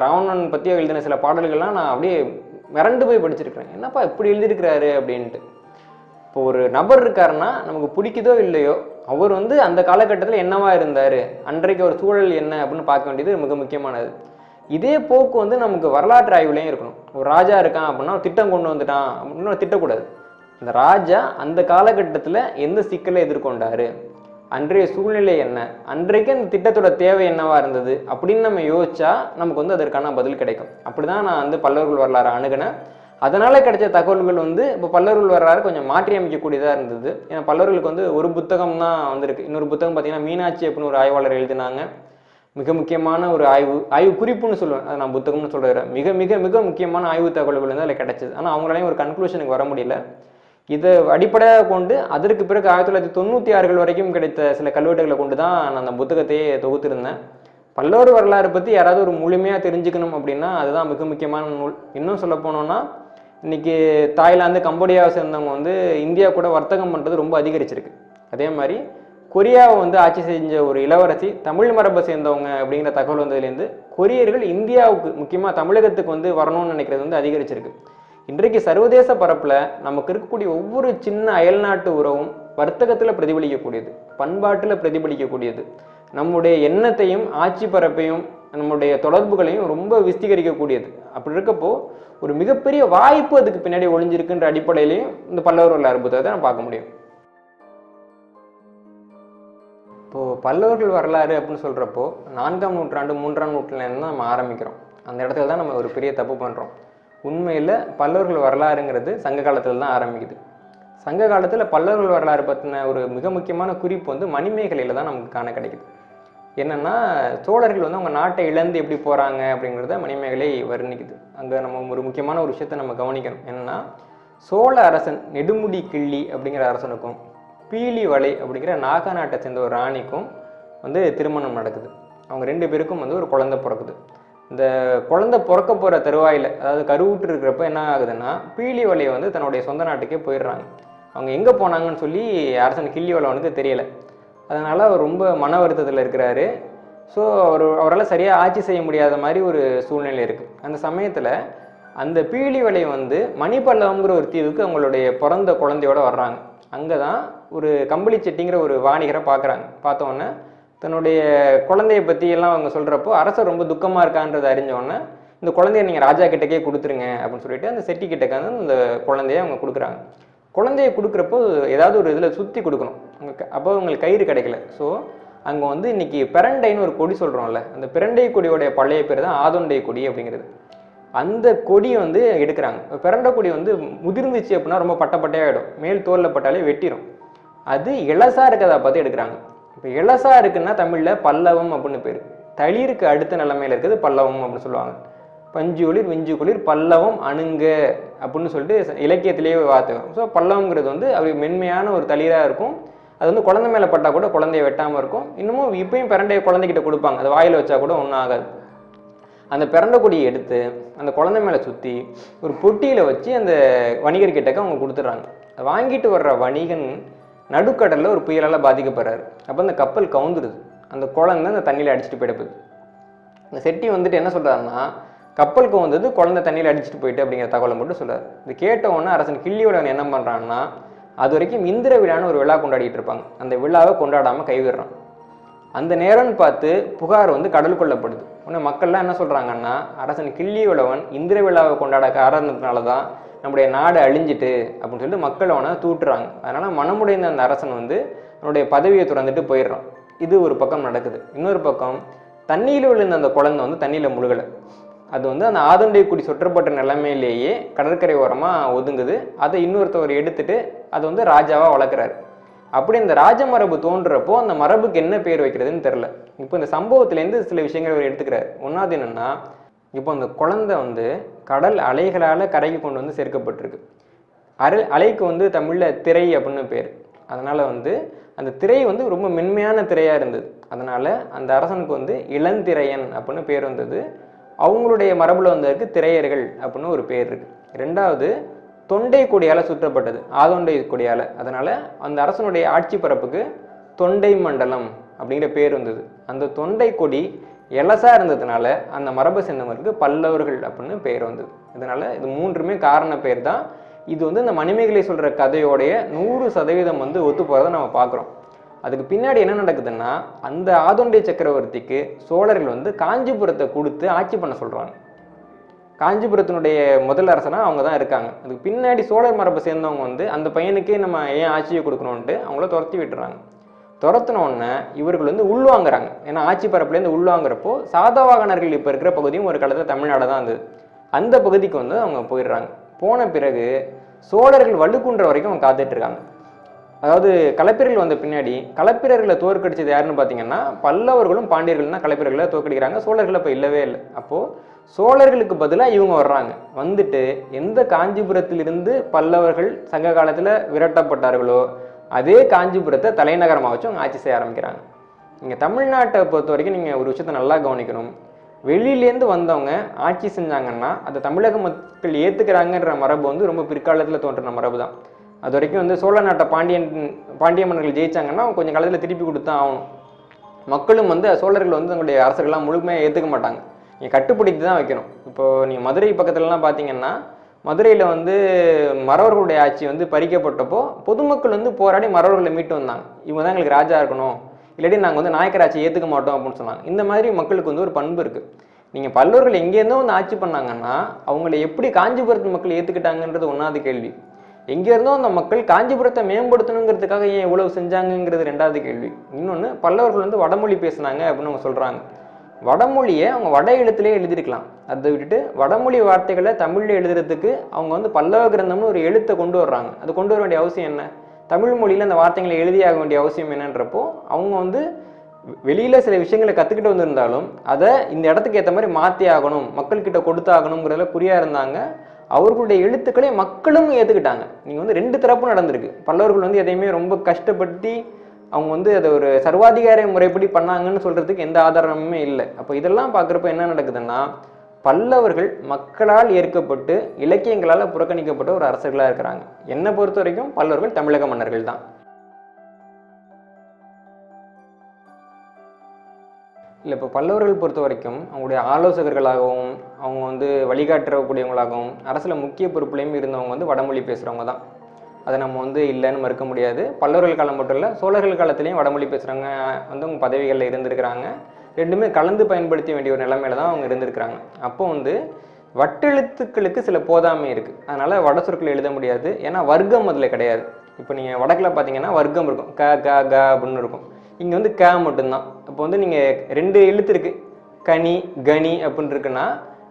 ராவணன் பற்றி எழுதின சில பாடல்கள்லாம் நான் அப்படியே மிரண்டு போய் படிச்சிருக்கிறேன். என்னப்பா இப்படி எழுதியிருக்கிறாரு அப்படின்ட்டு. இப்போ ஒரு நபர் இருக்காருன்னா நமக்கு பிடிக்குதோ இல்லையோ அவர் வந்து அந்த காலகட்டத்தில் என்னவா இருந்தார் அன்றைக்கு ஒரு சூழல் என்ன அப்படின்னு பார்க்க வேண்டியது மிக முக்கியமானது. இதே போக்கு வந்து நமக்கு வரலாற்று ஆய்வுலையும் இருக்கணும். ஒரு ராஜா இருக்கான் அப்படின்னா திட்டம் கொண்டு வந்துட்டான் அப்படின்னு திட்டக்கூடாது. அந்த ராஜா அந்த காலகட்டத்தில் எந்த சிக்கலை எதிர்கொண்டாரு? அன்றைய சூழ்நிலை என்ன? அன்றைக்கு அந்த திட்டத்தோட தேவை என்னவா இருந்தது? அப்படின்னு நம்ம யோசிச்சா நமக்கு வந்து அதற்கான பதில் கிடைக்கும். அப்படிதான் நான் வந்து பல்லவர்கள் வரலாறு அணுகினேன். அதனால கிடைச்ச தகவல்கள் வந்து இப்போ பல்லவர்கள் வரலாறு கொஞ்சம் மாற்றி அமைக்கக்கூடியதாக இருந்தது. ஏன்னா பல்லவர்களுக்கு வந்து ஒரு புத்தகம் தான் வந்திருக்கு. இன்னொரு புத்தகம் பார்த்தீங்கன்னா மீனாட்சி அப்படின்னு ஒரு ஆய்வாளர் எழுதினாங்க. மிக முக்கியமான ஒரு ஆய்வு ஆய்வு குறிப்புன்னு சொல்லுவேன். அதை நான் புத்தகம்னு சொல்கிறேன் மிக மிக மிக முக்கியமான ஆய்வு தகவல்கள் வந்து அதில் கிடைச்சது. ஆனால் அவங்களாலையும் ஒரு கன்க்ளூஷனுக்கு வர முடியல. இதை அடிப்படையாக கொண்டு அதற்கு பிறகு ஆயிரத்தி தொள்ளாயிரத்தி தொண்ணூற்றி ஆறுகள் வரைக்கும் கிடைத்த சில கல்வெட்டுகளை கொண்டு தான் நான் அந்த புத்தகத்தையே தொகுத்திருந்தேன். பல்லவர் வரலாறு பற்றி யாராவது ஒரு முழுமையாக தெரிஞ்சுக்கணும் அப்படின்னா அதுதான் மிக முக்கியமான நூல். இன்னும் சொல்ல போனோம்னா இன்னைக்கு தாய்லாந்து கம்போடியாவை சேர்ந்தவங்க வந்து இந்தியா கூட வர்த்தகம் பண்ணுறது ரொம்ப அதிகரிச்சிருக்கு. அதே மாதிரி கொரியாவை வந்து ஆட்சி செஞ்ச ஒரு இளவரசி தமிழ் மரபை சேர்ந்தவங்க அப்படிங்கிற தகவல் வந்ததுலேருந்து கொரியர்கள் இந்தியாவுக்கு முக்கியமாக தமிழகத்துக்கு வந்து வரணும்னு நினைக்கிறது வந்து அதிகரிச்சிருக்கு. இன்றைக்கு சர்வதேச பரப்பில் நமக்கு இருக்கக்கூடிய ஒவ்வொரு சின்ன அயல்நாட்டு உறவும் வர்த்தகத்தில் பிரதிபலிக்கக்கூடியது பண்பாட்டில் பிரதிபலிக்கக்கூடியது. நம்முடைய எண்ணத்தையும் ஆட்சி பரப்பையும் நம்முடைய தொடர்புகளையும் ரொம்ப விஸ்தீகரிக்கக்கூடியது. அப்படி இருக்கப்போ ஒரு மிகப்பெரிய வாய்ப்பு அதுக்கு பின்னாடி ஒளிஞ்சிருக்குன்ற அடிப்படையிலையும் இந்த பல்லவர் வரலாறு புத்தகத்தை நம்ம பார்க்க முடியும். இப்போது பல்லவர்கள் வரலாறு அப்படின்னு சொல்கிறப்போ நான்காம் நூற்றாண்டு மூன்றாம் நூற்றாண்டுலேருந்து தான் நம்ம ஆரம்பிக்கிறோம். அந்த இடத்துல தான் நம்ம ஒரு பெரிய தப்பு பண்ணுறோம் உண்மையில் பல்லவர்கள் வரலாறுங்கிறது சங்க காலத்தில் தான் ஆரம்பிக்குது. சங்க காலத்தில் பல்லவர்கள் வரலாறு பற்றின ஒரு மிக முக்கியமான குறிப்பு வந்து மணிமேகலையில் தான் நமக்கு காண கிடைக்குது. என்னென்னா சோழர்கள் வந்து அவங்க நாட்டை இழந்து எப்படி போகிறாங்க அப்படிங்கிறத மணிமேகலை வர்ணிக்குது. அங்கே நம்ம ஒரு முக்கியமான ஒரு விஷயத்தை நம்ம கவனிக்கணும். என்னென்னா சோழ அரசன் நெடுமுடி கிள்ளி அப்படிங்கிற அரசனுக்கும் பீலி வலை அப்படிங்கிற நாகா நாட்டை சேர்ந்த ஒரு ராணிக்கும் வந்து திருமணம் நடக்குது. அவங்க ரெண்டு பேருக்கும் வந்து ஒரு குழந்தை பிறக்குது. இந்த குழந்தை பிறக்க போகிற தருவாயில் அதாவது கருவுற்று இருக்கிறப்ப என்ன ஆகுதுன்னா பீலி வலையை வந்து தன்னுடைய சொந்த நாட்டுக்கே போயிடுறாங்க. அவங்க எங்கே போனாங்கன்னு சொல்லி அரசன் கிள்ளி வளவனுக்கு தெரியலை. அதனால் அவர் ரொம்ப மன வருத்தத்தில் இருக்கிறாரு. ஸோ அவர் அவரால் சரியாக ஆட்சி செய்ய முடியாத மாதிரி ஒரு சூழ்நிலை இருக்குது அந்த சமயத்தில் அந்த பீலி வலை வந்து மணிப்பல்லவங்கிற ஒரு தீவுக்கு அவங்களுடைய பிறந்த குழந்தையோட வர்றாங்க. அங்கே தான் ஒரு கம்பளி செட்டிங்கிற ஒரு வாணிகரை பார்க்குறாங்க பார்த்தோன்னே தன்னுடைய குழந்தைய பற்றி எல்லாம் அவங்க சொல்கிறப்போ அரசர் ரொம்ப துக்கமாக இருக்கான்றதை அறிஞ்சோடனே இந்த குழந்தைய நீங்கள் ராஜா கிட்டக்கே கொடுத்துருங்க அப்படின்னு சொல்லிட்டு அந்த செட்டி கிட்டக்க வந்து அந்த குழந்தைய அவங்க கொடுக்குறாங்க. குழந்தைய கொடுக்குறப்போ ஏதாவது ஒரு இதில் சுற்றி கொடுக்கணும். அப்போ அவங்களுக்கு கயிறு கிடைக்கல. ஸோ அங்கே வந்து இன்னைக்கு பிரண்டைன்னு ஒரு கொடி சொல்கிறோம்ல அந்த பிரண்டை கொடியோடைய பழைய பேர் தான் ஆதொண்டை கொடி அப்படிங்கிறது. அந்த கொடியை வந்து எடுக்கிறாங்க. இப்போ பிரண்டை கொடி வந்து முதிர்ந்துச்சு அப்படின்னா ரொம்ப பட்டப்பட்டையாகிடும் மேல் தோலில் பட்டாலே வெட்டிடும் அது இளசா இருக்கிறத பார்த்து எடுக்கிறாங்க. இப்போ இளசா இருக்குன்னா தமிழில் பல்லவம் அப்படின்னு பேர். தளிருக்கு அடுத்த நிலைமையில் இருக்குது பல்லவம் அப்படின்னு சொல்லுவாங்க. பஞ்சு குளிர் விஞ்சு குளிர் பல்லவம் அணுங்க அப்படின்னு சொல்லிட்டு இலக்கியத்திலேயே வார்த்தை ஸோ பல்லவங்கிறது வந்து அது மென்மையான ஒரு தளிராக இருக்கும். அது வந்து குழந்தை மேலே பட்டால் கூட குழந்தைய வெட்டாமல் இருக்கும். இன்னமும் இப்பயும் பிறண்டைய குழந்தைகிட்ட கொடுப்பாங்க. அது வாயில் வச்சா கூட ஒன்றும் ஆகாது. அந்த பிறண்ட கொடியை எடுத்து அந்த குழந்தை மேலே சுற்றி ஒரு பொட்டியில் வச்சு அந்த வணிகர்கிட்டக்க அவங்க கொடுத்துட்றாங்க. அதை வாங்கிட்டு வர்ற வணிகன் நடுக்கடலில் ஒரு புயலால் பாதிக்கப்படுறாரு. அப்போ அந்த கப்பல் கவுந்துருது. அந்த குழந்தை அந்த தண்ணியில் அடிச்சிட்டு போயிடப்போகுது. இந்த செட்டி வந்துட்டு என்ன சொல்கிறாருன்னா கப்பலுக்கு கவுந்தது குழந்தை தண்ணியில் அடிச்சிட்டு போயிட்டு அப்படிங்கிற தகவலை மட்டும் சொல்கிறார் இது கேட்ட உடனே அரசன் கிள்ளியோடவன் என்ன பண்ணுறான்னா அது வரைக்கும் இந்திர விழான்னு ஒரு விழா கொண்டாடிட்டு இருப்பாங்க. அந்த விழாவை கொண்டாடாமல் கைவிடுறான். அந்த நேரம்னு பார்த்து புகார் வந்து கடல் கொள்ளப்படுது உடனே மக்கள்லாம் என்ன சொல்கிறாங்கன்னா அரசன் கிள்ளியுள்ளவன் இந்திர விழாவை கொண்டாட காரணத்தினால தான் நம்முடைய நாடு அழிஞ்சிட்டு அப்படின்னு சொல்லிட்டு மக்கள் அவனை தூட்டுறாங்க அதனால் மனமுடைந்த அந்த அரசன் வந்து அவனுடைய பதவியை துறந்துட்டு போயிடுறான். இது ஒரு பக்கம் நடக்குது. இன்னொரு பக்கம் தண்ணியில் விழுந்த அந்த குழந்தை வந்து தண்ணியில் முழுகலை. அது வந்து அந்த ஆதண்டை குடி சொற்றப்பட்ட நிலைமையிலேயே கடற்கரை ஓரமாக ஒதுங்குது. அதை இன்னொருத்தவர் எடுத்துட்டு அதை வந்து ராஜாவாக வளர்க்குறாரு. அப்படி இந்த ராஜ மரபு தோன்றப்போ அந்த மரபுக்கு என்ன பேர் வைக்கிறதுன்னு தெரில இப்போ இந்த சம்பவத்துலேருந்து சில விஷயங்கள் அவர் எடுத்துக்கிறார். ஒன்றாவது என்னென்னா இப்போ அந்த குழந்தை வந்து கடல் அலைகளால் கரைக்கு கொண்டு வந்து சேர்க்கப்பட்டிருக்கு. அரை அலைக்கு வந்து தமிழில் திரை அப்படின்னு பேர். அதனால் வந்து அந்த திரை வந்து ரொம்ப மென்மையான திரையாக இருந்தது. அதனால் அந்த அரசனுக்கு வந்து இளந்திரையன் அப்படின்னு பேர் வந்தது. அவங்களுடைய மரபில் வந்ததுக்கு திரையர்கள் அப்படின்னு ஒரு பேர் இருக்குது ரெண்டாவது தொண்டை கொடியால் சுற்றப்பட்டது. ஆதொண்டை கொடியால். அதனால் அந்த அரசனுடைய ஆட்சி பரப்புக்கு தொண்டை மண்டலம் அப்படிங்கிற பேர் வந்தது. அந்த தொண்டை கொடி எலசாக இருந்ததுனால அந்த மரபு சேர்ந்தவங்களுக்கு பல்லவர்கள் அப்படின்னு பெயர் வந்தது. இதனால் இது மூன்றுமே காரண பேர் தான். இது வந்து இந்த மணிமேகலை சொல்கிற கதையோடைய நூறு சதவீதம் வந்து ஒத்து போகிறத நம்ம பார்க்குறோம். அதுக்கு பின்னாடி என்ன நடக்குதுன்னா அந்த ஆதோண்டிய சக்கரவர்த்திக்கு சோழர்கள் வந்து காஞ்சிபுரத்தை கொடுத்து ஆட்சி பண்ண சொல்கிறாங்க காஞ்சிபுரத்தினுடைய முதல் அரசனாக அவங்க தான் இருக்காங்க. அதுக்கு பின்னாடி சோழர் மரபை சேர்ந்தவங்க வந்து அந்த பையனுக்கே நம்ம ஏன் ஆட்சியை கொடுக்கணும்ன்ட்டு அவங்கள துரத்தி விட்டுறாங்க. துரத்தின உடனே இவர்கள் வந்து உள்வாங்குறாங்க. ஏன்னா ஆட்சி பரப்புலேருந்து உள்வாங்குறப்போ சாதவாகனர்கள் இப்போ இருக்கிற பகுதியும் ஒரு காலத்தில் தமிழ்நாடு தான் இருந்தது. அந்த பகுதிக்கு வந்து அவங்க போயிடுறாங்க. போன பிறகு சோழர்கள் வலுக்குன்ற வரைக்கும் அவங்க காத்துட்ருக்காங்க அதாவது களப்பிரர்கள் வந்த பின்னாடி களப்பிரர்களை தோற்கடிச்சது யாருன்னு பார்த்தீங்கன்னா பல்லவர்களும் பாண்டியர்கள் தான் கலப்பிரர்களை தோற்கடிக்கிறாங்க. சோழர்கள் அப்போ இல்லவே இல்லை. அப்போது சோழர்களுக்கு பதிலாக இவங்க வர்றாங்க. வந்துட்டு எந்த காஞ்சிபுரத்திலிருந்து பல்லவர்கள் சங்க காலத்தில் விரட்டப்பட்டார்களோ அதே காஞ்சிபுரத்தை தலைநகரமாக வச்சு அவங்க ஆட்சி செய்ய ஆரம்பிக்கிறாங்க. நீங்கள் தமிழ்நாட்டை பொறுத்த வரைக்கும் நீங்கள் ஒரு விஷயத்தை நல்லா கவனிக்கணும். வெளியிலேருந்து வந்தவங்க ஆட்சி செஞ்சாங்கன்னா அதை தமிழக மக்கள் ஏற்றுக்கிறாங்கன்ற மரபு வந்து ரொம்ப பிற்காலத்தில் தோன்றின மரபு தான். அது வரைக்கும் வந்து சோழ நாட்டை பாண்டியன் பாண்டிய மன்னர்கள் ஜெயிச்சாங்கன்னா கொஞ்சம் காலத்தில் திருப்பி கொடுத்து தான் ஆகணும். மக்களும் வந்து சோழர்கள் வந்து தங்களுடைய அரசர்கள்லாம் முழுமையாக ஏற்றுக்க மாட்டாங்க. நீங்கள் கட்டுப்படுத்தி தான் வைக்கணும். இப்போது நீங்கள் மதுரை பக்கத்துலலாம் பார்த்தீங்கன்னா மதுரையில் வந்து மறவர்களுடைய ஆட்சி வந்து பறிக்கப்பட்டப்போ பொதுமக்கள் வந்து போராடி மறவர்களை மீட்டு வந்தாங்க. இவங்க தான் எங்களுக்கு ராஜா இருக்கணும். இல்லாட்டி நாங்கள் வந்து நாயக்கர் ஆட்சி ஏற்றுக்க மாட்டோம் அப்படின்னு சொன்னாங்க. இந்த மாதிரி மக்களுக்கு வந்து ஒரு பண்பு இருக்குது நீங்கள் பல்லவர்கள் எங்கேருந்தோ வந்து ஆட்சி பண்ணாங்கன்னா அவங்கள எப்படி காஞ்சிபுரத்து மக்கள் ஏற்றுக்கிட்டாங்கன்றது ஒன்றாவது கேள்வி. எங்கேருந்தோ அந்த மக்கள் காஞ்சிபுரத்தை மேம்படுத்தணுங்கிறதுக்காக ஏன் இவ்வளவு செஞ்சாங்கங்கிறது ரெண்டாவது கேள்வி. இன்னொன்று பல்லவர்கள் வந்து வடமொழி பேசுனாங்க அப்படின்னு அவங்க சொல்கிறாங்க வடமொழியை அவங்க வட எழுத்துலேயே எழுதியிருக்கலாம். அதை விட்டுட்டு வடமொழி வார்த்தைகளை தமிழில் எழுதுறதுக்கு அவங்க வந்து பல்லவ கிரந்தம்னு ஒரு எழுத்தை கொண்டு வர்றாங்க. அது கொண்டு வர வேண்டிய அவசியம் என்ன? தமிழ் மொழியில் அந்த வார்த்தைகளை எழுதியாக வேண்டிய அவசியம் என்னன்றப்போ அவங்க வந்து வெளியில் சில விஷயங்களை கற்றுக்கிட்டு வந்திருந்தாலும் அதை இந்த இடத்துக்கு ஏற்ற மாதிரி மாற்றி ஆகணும் மக்கள்கிட்ட கொடுத்தாகணுங்கிறதுல குறியாக இருந்தாங்க. அவர்களுடைய எழுத்துக்களை மக்களும் ஏற்றுக்கிட்டாங்க நீங்கள் வந்து ரெண்டு தரப்பும் நடந்திருக்கு. பல்லவர்கள் வந்து எதையுமே ரொம்ப கஷ்டப்படுத்தி அவங்க வந்து அதை ஒரு சர்வாதிகார முறைப்படி பண்ணாங்கன்னு சொல்கிறதுக்கு எந்த ஆதாரமுமே இல்லை. அப்போ இதெல்லாம் பார்க்குறப்ப என்ன நடக்குதுன்னா பல்லவர்கள் மக்களால் ஏற்கப்பட்டு இலக்கியங்களால் புறக்கணிக்கப்பட்ட ஒரு அரசர்களாக இருக்கிறாங்க. என்னை பொறுத்த வரைக்கும் பல்லவர்கள் தமிழக மன்னர்கள் தான். இல்லை இப்போ பல்லவர்கள் பொறுத்த வரைக்கும் அவங்களுடைய ஆலோசகர்களாகவும் அவங்க வந்து வழிகாட்டக்கூடியவங்களாகவும் அரசில் முக்கிய பொறுப்புலையும் இருந்தவங்க வந்து வடமொழி பேசுகிறவங்க தான். அதை நம்ம வந்து இல்லைன்னு மறுக்க முடியாது. பல்லவர்கள் காலம் மட்டும் இல்லை சோழர்கள் காலத்துலேயும் வடமொழி பேசுகிறவங்க வந்து அவங்க பதவிகளில் இருந்திருக்கிறாங்க. ரெண்டுமே கலந்து பயன்படுத்த வேண்டிய ஒரு நிலைமையில தான் அவங்க இருந்திருக்கிறாங்க. அப்போ வந்து வட்டெழுத்துக்களுக்கு சில போதாமை இருக்குது அதனால் வட சொற்கள் எழுத முடியாது. ஏன்னா வர்க்கம் அதில் கிடையாது. இப்போ நீங்கள் வடக்கில் பார்த்தீங்கன்னா வர்க்கம் இருக்கும். க க க அப்படின்னு இருக்கும். இங்கே வந்து க மட்டும்தான். இப்போ வந்து நீங்கள் ரெண்டு எழுத்து இருக்குது கனி கனி அப்படின்னு இருக்குன்னா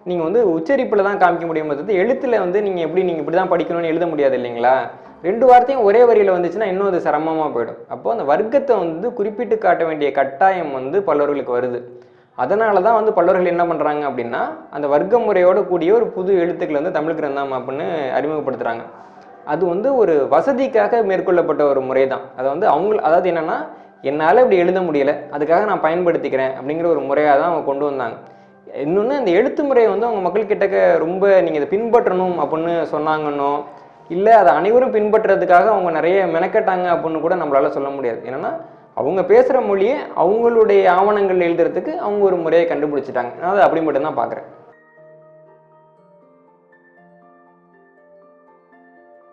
நீங்கள் வந்து உச்சரிப்பில் தான் காமிக்க முடியும். எழுத்தில் வந்து நீங்கள் எப்படி நீங்கள் இப்படி தான் படிக்கணும்னு எழுத முடியாது இல்லைங்களா? ரெண்டு வார்த்தையும் ஒரே வரியில் வந்துச்சுன்னா இன்னும் அது சிரமமாக போயிடும். அப்போ அந்த வர்க்கத்தை வந்து குறிப்பிட்டு காட்ட வேண்டிய கட்டாயம் வந்து பல்லவர்களுக்கு வருது. அதனால தான் வந்து பல்லவர்கள் என்ன பண்ணுறாங்க அப்படின்னா அந்த வர்க்க முறையோடு கூடிய ஒரு புது எழுத்துக்கள் வந்து தமிழ் கிரந்தம் அப்படின்னு அறிமுகப்படுத்துகிறாங்க அது வந்து ஒரு வசதிக்காக மேற்கொள்ளப்பட்ட ஒரு முறை தான் அதை வந்து அவங்க அதாவது என்னென்னா என்னால் இப்படி எழுத முடியலை அதுக்காக நான் பயன்படுத்திக்கிறேன் அப்படிங்கிற ஒரு முறையாக தான் அவங்க கொண்டு வந்தாங்க. இன்னொன்று இந்த எழுத்து முறையை வந்து அவங்க மக்கள் கிட்டக்க ரொம்ப நீங்கள் இதை பின்பற்றணும் அப்படின்னு சொன்னாங்கன்னோ இல்லை அதை அனைவரும் பின்பற்றுறதுக்காக அவங்க நிறைய மெனக்கட்டாங்க அப்படின்னு கூட நம்மளால சொல்ல முடியாது. என்னன்னா அவங்க பேசுகிற மொழியை அவங்களுடைய ஆவணங்கள் எழுதுறதுக்கு அவங்க ஒரு முறையை கண்டுபிடிச்சிட்டாங்க. நான் அதை அப்படி மட்டும்தான் பார்க்குறேன்.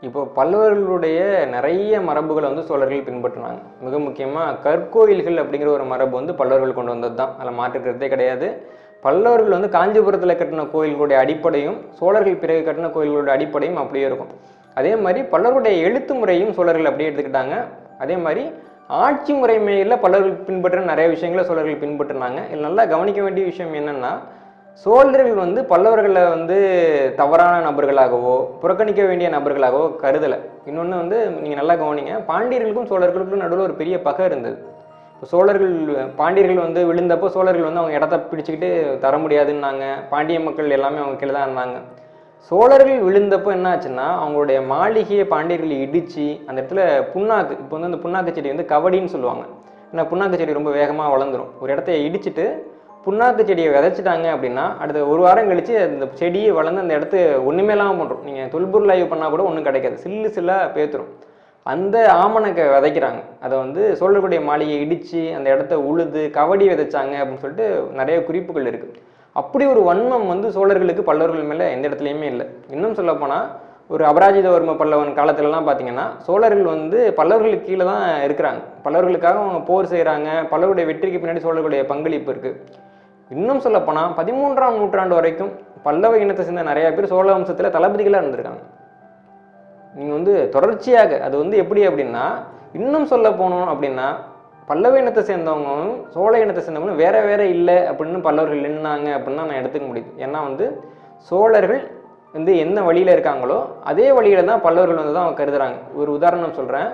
இப்போ பல்லவர்களுடைய நிறைய மரபுகளை வந்து சோழர்கள் பின்பற்றினாங்க. மிக முக்கியமாக கற்கோயில்கள் அப்படிங்கிற ஒரு மரபு வந்து பல்லவர்கள் கொண்டு வந்தது தான். அதில் மாற்றுக்கிறதே கிடையாது. பல்லவர்கள் வந்து காஞ்சிபுரத்தில் கட்டின கோயில்களுடைய அடிப்படையும் சோழர்கள் பிறகு கட்டின கோயில்களுடைய அடிப்படையும் அப்படியே இருக்கும். அதே மாதிரி பலருடைய எழுத்து முறையும் சோழர்கள் அப்படியே எடுத்துக்கிட்டாங்க. அதே மாதிரி ஆட்சி முறைமையில் பலர்கள் பின்பற்ற நிறைய விஷயங்களை சோழர்கள் பின்பற்றினாங்க. இதில் நல்லா கவனிக்க வேண்டிய விஷயம் என்னென்னா சோழர்கள் வந்து பல்லவர்களை வந்து தவறான நபர்களாகவோ புறக்கணிக்க வேண்டிய நபர்களாகவோ கருதலை. இன்னொன்று வந்து நீங்கள் நல்லா கவனிங்க பாண்டியர்களுக்கும் சோழர்களுக்கும் நடுவில் ஒரு பெரிய பகை இருந்தது. இப்போ சோழர்கள் பாண்டியர்கள் வந்து விழுந்தப்போ சோழர்கள் வந்து அவங்க இடத்த பிடிச்சிக்கிட்டு தர முடியாதுன்னாங்க. பாண்டிய மக்கள் எல்லாமே அவங்க கீழே தான் இருந்தாங்க. சோழர்கள் விழுந்தப்போ என்ன ஆச்சுன்னா அவங்களுடைய மாளிகையை பாண்டியர்கள் இடித்து அந்த இடத்துல புண்ணாக்கு இப்போ வந்து அந்த புண்ணாக்கு செடி வந்து கபடின்னு சொல்லுவாங்க. ஏன்னா புண்ணாக்கு செடி ரொம்ப வேகமாக வளர்ந்துடும் ஒரு இடத்த இடிச்சிட்டு புண்ணாக்கு செடியை விதைச்சிட்டாங்க அப்படின்னா அடுத்த ஒரு வாரம் கழிச்சு அந்த செடியை வளர்ந்து அந்த இடத்த ஒன்றுமே இல்லாமல் பண்ணுறோம் நீங்கள் தொல்பொருள் ஆய்வு பண்ணால் கூட ஒன்றும் கிடைக்காது. சில்லு சில்லாக பேத்துரும். அந்த ஆமணக்கை விதைக்கிறாங்க. அதை வந்து சோழர்களுடைய மாளிகையை இடித்து அந்த இடத்த உழுது கவடி விதைச்சாங்க அப்படின்னு சொல்லிட்டு நிறைய குறிப்புகள் இருக்குது அப்படி ஒரு வன்மம் வந்து சோழர்களுக்கு பல்லவர்கள் மேலே எந்த இடத்துலையுமே இல்லை. இன்னும் சொல்லப்போனால் ஒரு அபராஜிதவர்ம பல்லவன் காலத்துலலாம் பார்த்தீங்கன்னா சோழர்கள் வந்து பல்லவர்களுக்கு கீழே தான் இருக்கிறாங்க. பல்லவர்களுக்காக அவங்க போர் செய்கிறாங்க பல்லவருடைய வெற்றிக்கு பின்னாடி சோழர்களுடைய பங்களிப்பு இருக்குது இன்னும் சொல்லப்போனால் பதிமூன்றாம் நூற்றாண்டு வரைக்கும் பல்லவ இனத்தை சேர்ந்த நிறைய பேர் சோழ வம்சத்தில் தளபதிகளாக இருந்திருக்காங்க. நீங்கள் வந்து தொடர்ச்சியாக அது வந்து எப்படி அப்படின்னா இன்னும் சொல்ல போனோம் அப்படின்னா பல்லவ இனத்தை சேர்ந்தவங்களும் சோழ இனத்தை சேர்ந்தவங்களும் வேற வேற இல்லை அப்படின்னு பல்லவர்கள் நின்னாங்க அப்படின்னு நான் எடுத்துக்க முடியுது. ஏன்னா வந்து சோழர்கள் வந்து என்ன வழியில் இருக்காங்களோ அதே வழியில் தான் பல்லவர்கள் வந்து தான் அவங்க கருதுறாங்க. ஒரு உதாரணம் சொல்கிறேன்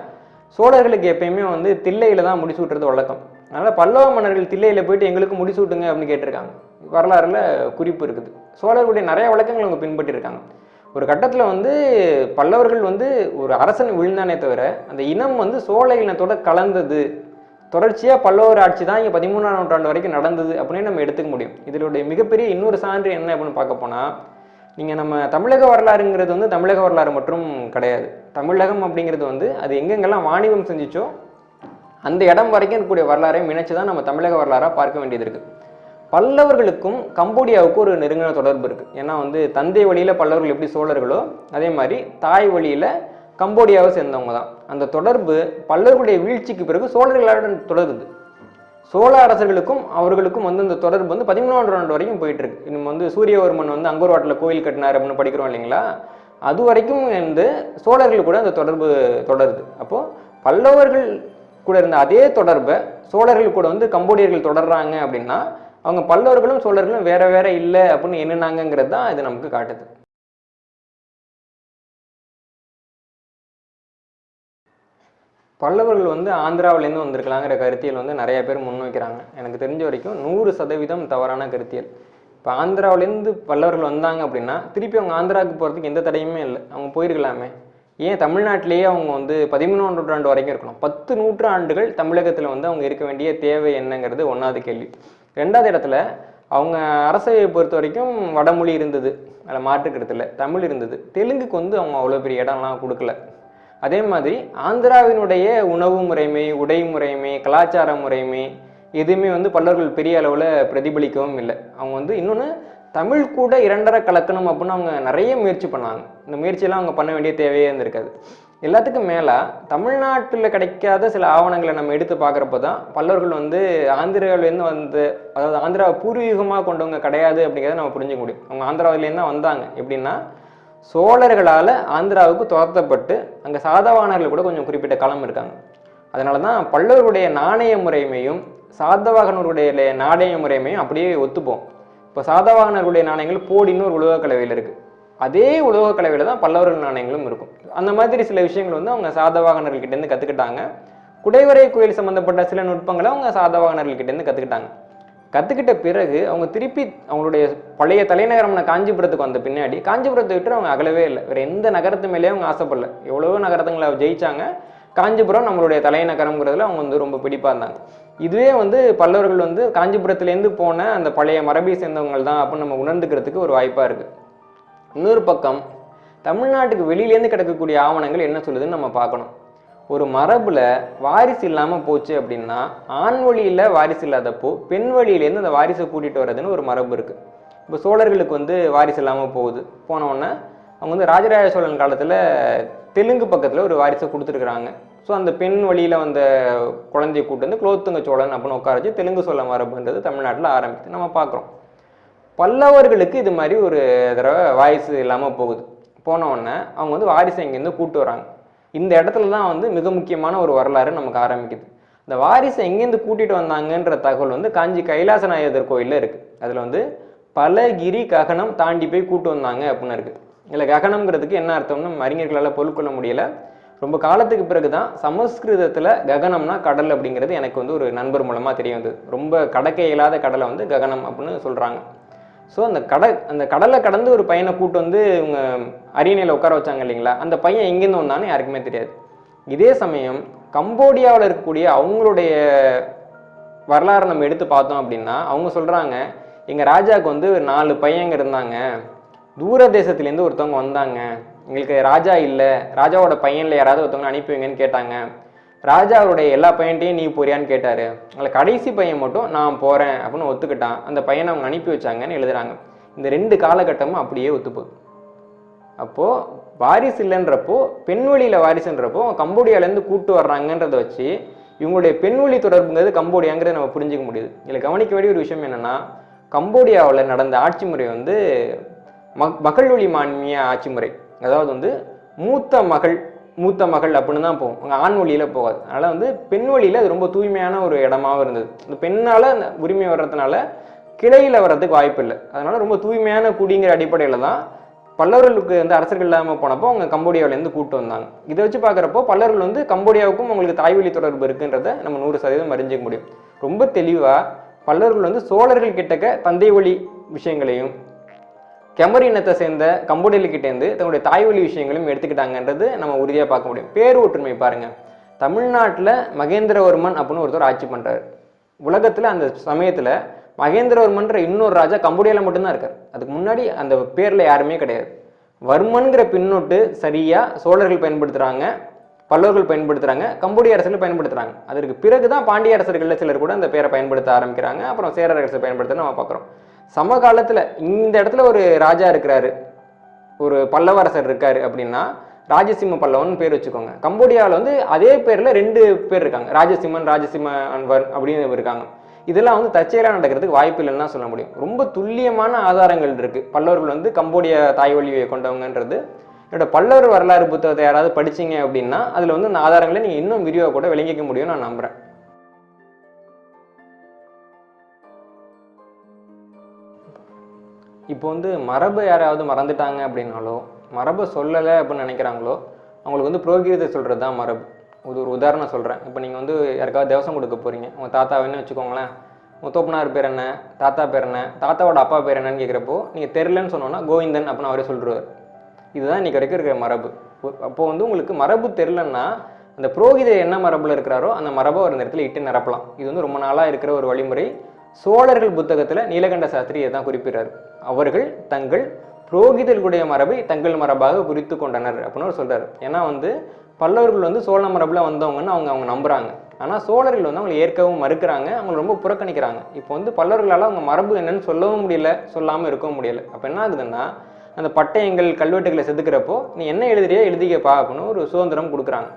சோழர்களுக்கு எப்பயுமே வந்து தில்லையில் தான் முடிசூட்டுறது வழக்கம். அதனால் பல்லவ மன்னர்கள் தில்லையில் போயிட்டு எங்களுக்கு முடிசூட்டுங்க அப்படின்னு கேட்டிருக்காங்க. வரலாறுல குறிப்பு இருக்குது. சோழர்களுடைய நிறைய வழக்கங்கள் அவங்க பின்பற்றிருக்காங்க. ஒரு கட்டத்தில் வந்து பல்லவர்கள் வந்து ஒரு அரசன் விழுந்தானே தவிர அந்த இனம் வந்து சோழ இனத்தோட கலந்தது. தொடர்ச்சியாக பல்லவர் ஆட்சி தான் இங்கே பதிமூணாம் நூற்றாண்டு வரைக்கும் நடந்தது அப்படின்னு நம்ம எடுத்துக்க முடியும். இதனுடைய மிகப்பெரிய இன்னொரு சான்று என்ன அப்படின்னு பார்க்க போனால் நீங்கள் நம்ம தமிழக வரலாறுங்கிறது வந்து தமிழக வரலாறு மட்டும் கிடையாது. தமிழகம் அப்படிங்கிறது வந்து அது எங்கெங்கெல்லாம் வாணிபம் செஞ்சிச்சோ அந்த இடம் வரைக்கும் இருக்கக்கூடிய வரலாறையும் இணைச்சு தான் நம்ம தமிழக வரலாறாக பார்க்க வேண்டியது இருக்குது பல்லவர்களுக்கும் கம்போடியாவுக்கும் ஒரு நெருங்கின தொடர்பு இருக்குது ஏன்னா வந்து தந்தை வழியில் பல்லவர்கள் எப்படி சோழர்களோ அதே மாதிரி தாய் வழியில் கம்போடியாவை சேர்ந்தவங்க தான். அந்த தொடர்பு பல்லவர்களுடைய வீழ்ச்சிக்கு பிறகு சோழர்களுடன் தொடருது சோழ அரசர்களுக்கும் அவர்களுக்கும் வந்து இந்த தொடர்பு வந்து பதிமூணாம் நூற்றாண்டு வரைக்கும் போயிட்டு இருக்கு இன்னும் வந்து சூரியவர்மன் வந்து அங்கூர்வாட்டில் கோயில் கட்டினார் அப்படின்னு படிக்கிறோம் இல்லைங்களா? அது வரைக்கும் வந்து சோழர்கள் கூட அந்த தொடர்பு தொடருது. அப்போ பல்லவர்கள் கூட இருந்த அதே தொடர்பை சோழர்கள் கூட வந்து கம்போடியர்கள் தொடர்றாங்க அப்படின்னா அவங்க பல்லவர்களும் சோழர்களும் வேற வேற இல்லை அப்படின்னு என்னன்னாங்கிறது தான் இது நமக்கு காட்டுது. பல்லவர்கள் வந்து ஆந்திராவிலேருந்து வந்திருக்கலாங்கிற கருத்தியல் வந்து நிறைய பேர் முன்வைக்கிறாங்க. எனக்கு தெரிஞ்ச வரைக்கும் நூறு சதவீதம் தவறான கருத்தியல். இப்போ ஆந்திராவிலேருந்து பல்லவர்கள் வந்தாங்க அப்படின்னா திருப்பி அவங்க ஆந்திராவுக்கு போகிறதுக்கு எந்த தடையுமே இல்லை. அவங்க போயிருக்கலாமே. ஏன்? தமிழ்நாட்டிலேயே அவங்க வந்து பதிமூணாம் நூற்றாண்டு வரைக்கும் இருக்கணும். பத்து நூற்றாண்டுகள் தமிழகத்தில் வந்து அவங்க இருக்க வேண்டிய தேவை என்னங்கிறது ஒன்றாவது கேள்வி. ரெண்டாவது இடத்துல அவங்க அரசவையை பொறுத்த வரைக்கும் வடமொழி இருந்தது. அதில் மாற்றுக்கிறது இல்லை. தமிழ் இருந்தது. தெலுங்குக்கு வந்து அவங்க அவ்வளோ பெரிய இடம்லாம் கொடுக்கல. அதே மாதிரி ஆந்திராவினுடைய உணவு முறைமை உடை முறைமை கலாச்சார முறைமை எதுவுமே வந்து பல்லவர்கள் பெரிய அளவில் பிரதிபலிக்கவும் இல்லை. அவங்க வந்து இன்னொன்று தமிழ் கூட இரண்டரை கலக்கணும் அப்படின்னு அவங்க நிறைய முயற்சி பண்ணாங்க. இந்த முயற்சியெல்லாம் அவங்க பண்ண வேண்டிய தேவையே இருந்திருக்காது. எல்லாத்துக்கும் மேலே தமிழ்நாட்டில் கிடைக்காத சில ஆவணங்களை நம்ம எடுத்து பார்க்குறப்ப தான் பல்லவர்கள் வந்து ஆந்திராவிலேருந்து வந்து அதாவது ஆந்திராவை பூர்வீகமாக கொண்டவங்க கிடையாது அப்படிங்கிறத நம்ம புரிஞ்சுக்க முடியும். அவங்க ஆந்திராவிலேருந்து தான் வந்தாங்க. எப்படின்னா சோழர்களால் ஆந்திராவுக்கு துரத்தப்பட்டு அங்கே சாதவானர்கள் கூட கொஞ்சம் குறிப்பிட்ட காலம் இருக்காங்க. அதனால தான் பல்லவருடைய நாணய முறைமையும் சாதவாகனருடைய நாணய முறைமையும் அப்படியே ஒத்துப்போம். இப்போ சாதவாகனர்களுடைய நாணயங்கள் போடின்னு ஒரு உலோகக் கலவையில் இருக்குது அதே உலகக்கலவையில் தான் பல்லவர்கள் நாணயங்களும் இருக்கும். அந்த மாதிரி சில விஷயங்கள் வந்து அவங்க சாதவாகனர்கள்கிட்டேருந்து கற்றுக்கிட்டாங்க குடைவரை கோயில் சம்மந்தப்பட்ட சில நுட்பங்களை அவங்க சாதவாகனர்கள்கிட்டேருந்து கற்றுக்கிட்டாங்க கற்றுக்கிட்ட பிறகு அவங்க திருப்பி அவங்களுடைய பழைய தலைநகரமான காஞ்சிபுரத்துக்கு வந்த பின்னாடி காஞ்சிபுரத்தை விட்டு அவங்க அகலவே இல்லை. வேறு எந்த நகரத்து மேலேயும் அவங்க ஆசைப்படல. எவ்வளவோ நகரத்துங்களை ஜெயிச்சாங்க. காஞ்சிபுரம் நம்மளுடைய தலைநகரம்ங்கிறதுல அவங்க வந்து ரொம்ப பிடிப்பாக இருந்தாங்க. இதுவே வந்து பல்லவர்கள் வந்து காஞ்சிபுரத்துலேருந்து போன அந்த பழைய மரபை சேர்ந்தவங்க தான் அப்படின்னு நம்ம உணர்ந்துக்கிறதுக்கு ஒரு வாய்ப்பாக இருக்குது இன்னொரு பக்கம் தமிழ்நாட்டுக்கு வெளியிலேருந்து கிடக்கக்கூடிய ஆவணங்கள் என்ன சொல்லுதுன்னு நம்ம பார்க்கணும். ஒரு மரபில் வாரிசு இல்லாமல் போச்சு அப்படின்னா ஆண் வழியில் வாரிசு இல்லாதப்போ பெண் வழியிலேருந்து அந்த வாரிசை கூட்டிகிட்டு வர்றதுன்னு ஒரு மரபு இருக்குது இப்போ சோழர்களுக்கு வந்து வாரிசு இல்லாமல் போகுது. போனவுடனே அவங்க வந்து ராஜராஜ சோழன் காலத்தில் தெலுங்கு பக்கத்தில் ஒரு வாரிசை கொடுத்துருக்குறாங்க. ஸோ அந்த பெண் வழியில் வந்த குழந்தைய கூட்டு வந்து குலோத்துங்க சோழன் அப்படின்னு உட்கார வச்சு தெலுங்கு சோழ மரபுன்றது தமிழ்நாட்டில் ஆரம்பிக்குது. நம்ம பார்க்குறோம் பல்லவர்களுக்கு இது மாதிரி ஒரு தடவை வாரிசு இல்லாமல் போகுது. போனவுடனே அவங்க வந்து வாரிசை இங்கேருந்து கூப்பிட்டு வராங்க இந்த இடத்துல தான் வந்து மிக முக்கியமான ஒரு வரலாறு நமக்கு ஆரம்பிக்குது. இந்த வாரிசை எங்கேருந்து கூட்டிட்டு வந்தாங்கன்ற தகவல் வந்து காஞ்சி கைலாசநாயகர் கோயிலில் இருக்குது அதில் வந்து பல கிரி ககனம் தாண்டி போய் கூட்டு வந்தாங்க அப்படின்னு இருக்குது இதில் ககனம்ங்கிறதுக்கு என்ன அர்த்தம்னு அறிஞர்களால் பொருட்கொள்ள முடியலை. ரொம்ப காலத்துக்கு பிறகு தான் சமஸ்கிருதத்தில் ககனம்னா கடல் அப்படிங்கிறது எனக்கு வந்து ஒரு நண்பர் மூலமாக தெரிய வந்தது. ரொம்ப கடக்க இயலாத கடலை வந்து ககனம் அப்படின்னு சொல்கிறாங்க ஸோ அந்த கடல் அந்த கடலை கடந்து ஒரு பையனை கூட்டு வந்து இவங்க அரியணையில் உட்கார வச்சாங்க இல்லைங்களா? அந்த பையன் எங்கேருந்து வந்தான்னு யாருக்குமே தெரியாது. இதே சமயம் கம்போடியாவில் இருக்கக்கூடிய அவங்களுடைய வரலாறு நம்ம எடுத்து பார்த்தோம் அப்படின்னா அவங்க சொல்கிறாங்க எங்கள் ராஜாவுக்கு வந்து ஒரு நாலு பையங்க இருந்தாங்க. தூர தேசத்துலேருந்து ஒருத்தவங்க வந்தாங்க. எங்களுக்கு ராஜா இல்லை. ராஜாவோட பையனில் யாராவது ஒருத்தவங்க அனுப்பி வைங்கன்னு கேட்டாங்க. ராஜா அவருடைய எல்லா பையன்ட்டையும் நீ போறியான்னு கேட்டார். அதில் கடைசி பையன் மட்டும் நான் போகிறேன் அப்படின்னு ஒத்துக்கிட்டான். அந்த பையனை அவங்க அனுப்பி வச்சாங்கன்னு எழுதுறாங்க. இந்த ரெண்டு காலகட்டமும் அப்படியே ஒத்துப்போகுது அப்போது வாரிசு இல்லைன்றப்போ பெண்வழியில் வாரிசுன்றப்போ கம்போடியாலேருந்து கூட்டு வர்றாங்கன்றத வச்சு இவங்களுடைய பெண்வழி தொடர்புங்கிறது கம்போடியாங்கிறத நம்ம புரிஞ்சிக்க முடியுது. இதில் கவனிக்க வேண்டிய ஒரு விஷயம் என்னென்னா கம்போடியாவில் நடந்த ஆட்சி முறை வந்து மக் மகள் வழி மான்மிய ஆட்சி முறை. அதாவது வந்து மூத்த மகள் மூத்த மகள் அப்படின்னு தான் போகும். அங்கே ஆண் வழியில் போகாது. அதனால் வந்து பெண் வழியில் அது ரொம்ப தூய்மையான ஒரு இடமாவும் இருந்தது. இந்த பெண்ணால் அந்த உரிமை வர்றதுனால கிளையில் வர்றதுக்கு வாய்ப்பு இல்லை. அதனால் ரொம்ப தூய்மையான குடிங்கிற அடிப்படையில் தான் பல்லவர்களுக்கு வந்து அரசர்கள் இல்லாமல் போனப்போ அவங்க கம்போடியாவிலேருந்து கூட்டு வந்தாங்க. இதை வச்சு பார்க்குறப்போ பல்லவர்கள் வந்து கம்போடியாவுக்கும் அவங்களுக்கு தாய்வழி தொடர்பு இருக்குன்றத நம்ம நூறு சதவீதம் அறிஞ்சிக்க முடியும். ரொம்ப தெளிவாக பல்லவர்கள் வந்து சோழர்கள் கிட்டக்க தந்தை வழி விஷயங்களையும் கெமர் இனத்தை சேர்ந்த கம்போடியர்கிட்டேருந்து தன்னுடைய தாய்வழி விஷயங்களையும் எடுத்துக்கிட்டாங்கன்றது நம்ம உறுதியாக பார்க்க முடியும். பேர் ஒற்றுமை பாருங்க. தமிழ்நாட்டில் மகேந்திரவர்மன் அப்படின்னு ஒருத்தர் ஆட்சி பண்ணுறாரு உலகத்தில் அந்த சமயத்தில் மகேந்திரவர்மன்ற இன்னொரு ராஜா கம்போடியாவில் மட்டும்தான் இருக்கார். அதுக்கு முன்னாடி அந்த பேரில் யாருமே கிடையாது. வர்மன்கிற பின்னொட்டு சரியாக சோழர்கள் பயன்படுத்துகிறாங்க பல்லவர்கள் பயன்படுத்துகிறாங்க கம்போடிய அரசர்கள் பயன்படுத்துகிறாங்க அதற்கு பிறகு தான் பாண்டிய அரசர்களில் சிலர் கூட அந்த பேரை பயன்படுத்த ஆரம்பிக்கிறாங்க. அப்புறம் சேரரசை அரசர் பயன்படுத்த நம்ம பார்க்குறோம். சமகாலத்தில் இந்த இடத்துல ஒரு ராஜா இருக்கிறாரு. ஒரு பல்லவரசர் இருக்காரு அப்படின்னா ராஜசிம்ம பல்லவன் பேர் வச்சுக்கோங்க. கம்போடியாவில் வந்து அதே பேரில் ரெண்டு பேர் இருக்காங்க. ராஜசிம்மன் ராஜசிம்ம அன்வர் அப்படின்னு இருக்காங்க. இதெல்லாம் வந்து தற்செயலாக நடக்கிறதுக்கு வாய்ப்பு இல்லைன்னு தான் சொல்ல முடியும். ரொம்ப துல்லியமான ஆதாரங்கள் இருக்குது பல்லவர்கள் வந்து கம்போடிய தாய்வழியை கொண்டவங்கன்றது. என்னோட பல்லவர் வரலாறு புத்தகத்தை யாராவது படிச்சீங்க அப்படின்னா அதில் வந்து அந்த ஆதாரங்களை நீங்கள் இன்னும் விரிவாக கூட விளங்கிக்க முடியும்னு நான் நம்புகிறேன் இப்போ வந்து மரபை யாராவது மறந்துட்டாங்க அப்படின்னாலோ மரபை சொல்லலை அப்படின்னு நினைக்கிறாங்களோ அவங்களுக்கு வந்து புரோகிதத்தை சொல்கிறது தான் மரபு. இது ஒரு உதாரணம் சொல்கிறேன் இப்போ நீங்கள் வந்து யாருக்காவது தேவசம் கொடுக்க போகிறீங்க உங்கள் தாத்தாவின்னு வச்சுக்கோங்களேன்? முத்தோப்பனார் பேர் என்ன? தாத்தா பேர் என்ன? தாத்தாவோட அப்பா பேர் என்னன்னு கேட்குறப்போ நீங்கள் தெரிலன்னு சொன்னோன்னா கோவிந்தன் அப்படின்னு அவரே சொல்லிடுவார் இதுதான் இன்னைக்கு வரைக்கும் இருக்கிற மரபு. அப்போ வந்து உங்களுக்கு மரபு தெரிலன்னா அந்த புரோகிதர் என்ன மரபில் இருக்கிறாரோ அந்த மரபை ஒரு இடத்துல இட்டு நிரப்பலாம். இது வந்து ரொம்ப நாளாக இருக்கிற ஒரு வழிமுறை. சோழர்கள் புத்தகத்தில் நீலகண்ட சாஸ்திரி தான் குறிப்பிடுறாரு. அவர்கள் தங்கள் புரோகிதர்களுடைய மரபை தங்கள் மரபாக குறித்து கொண்டனர் அப்படின்னு அவர் சொல்கிறார் ஏன்னா வந்து பல்லவர்கள் வந்து சோழ மரபில் வந்தவங்கன்னு அவங்க அவங்க நம்புகிறாங்க ஆனால் சோழர்கள் வந்து அவங்களை ஏற்கவும் மறுக்கிறாங்க அவங்களை ரொம்ப புறக்கணிக்கிறாங்க. இப்போ வந்து பல்லவர்களால் அவங்க மரபு என்னன்னு சொல்லவும் முடியல சொல்லாமல் இருக்கவும் முடியல. அப்போ என்ன ஆகுதுன்னா அந்த பட்டயங்கள் கல்வெட்டுகளை செதுக்கிறப்போ நீ என்ன எழுதுறியோ எழுதிக்கப்பா அப்படின்னு ஒரு சுதந்திரம் கொடுக்குறாங்க.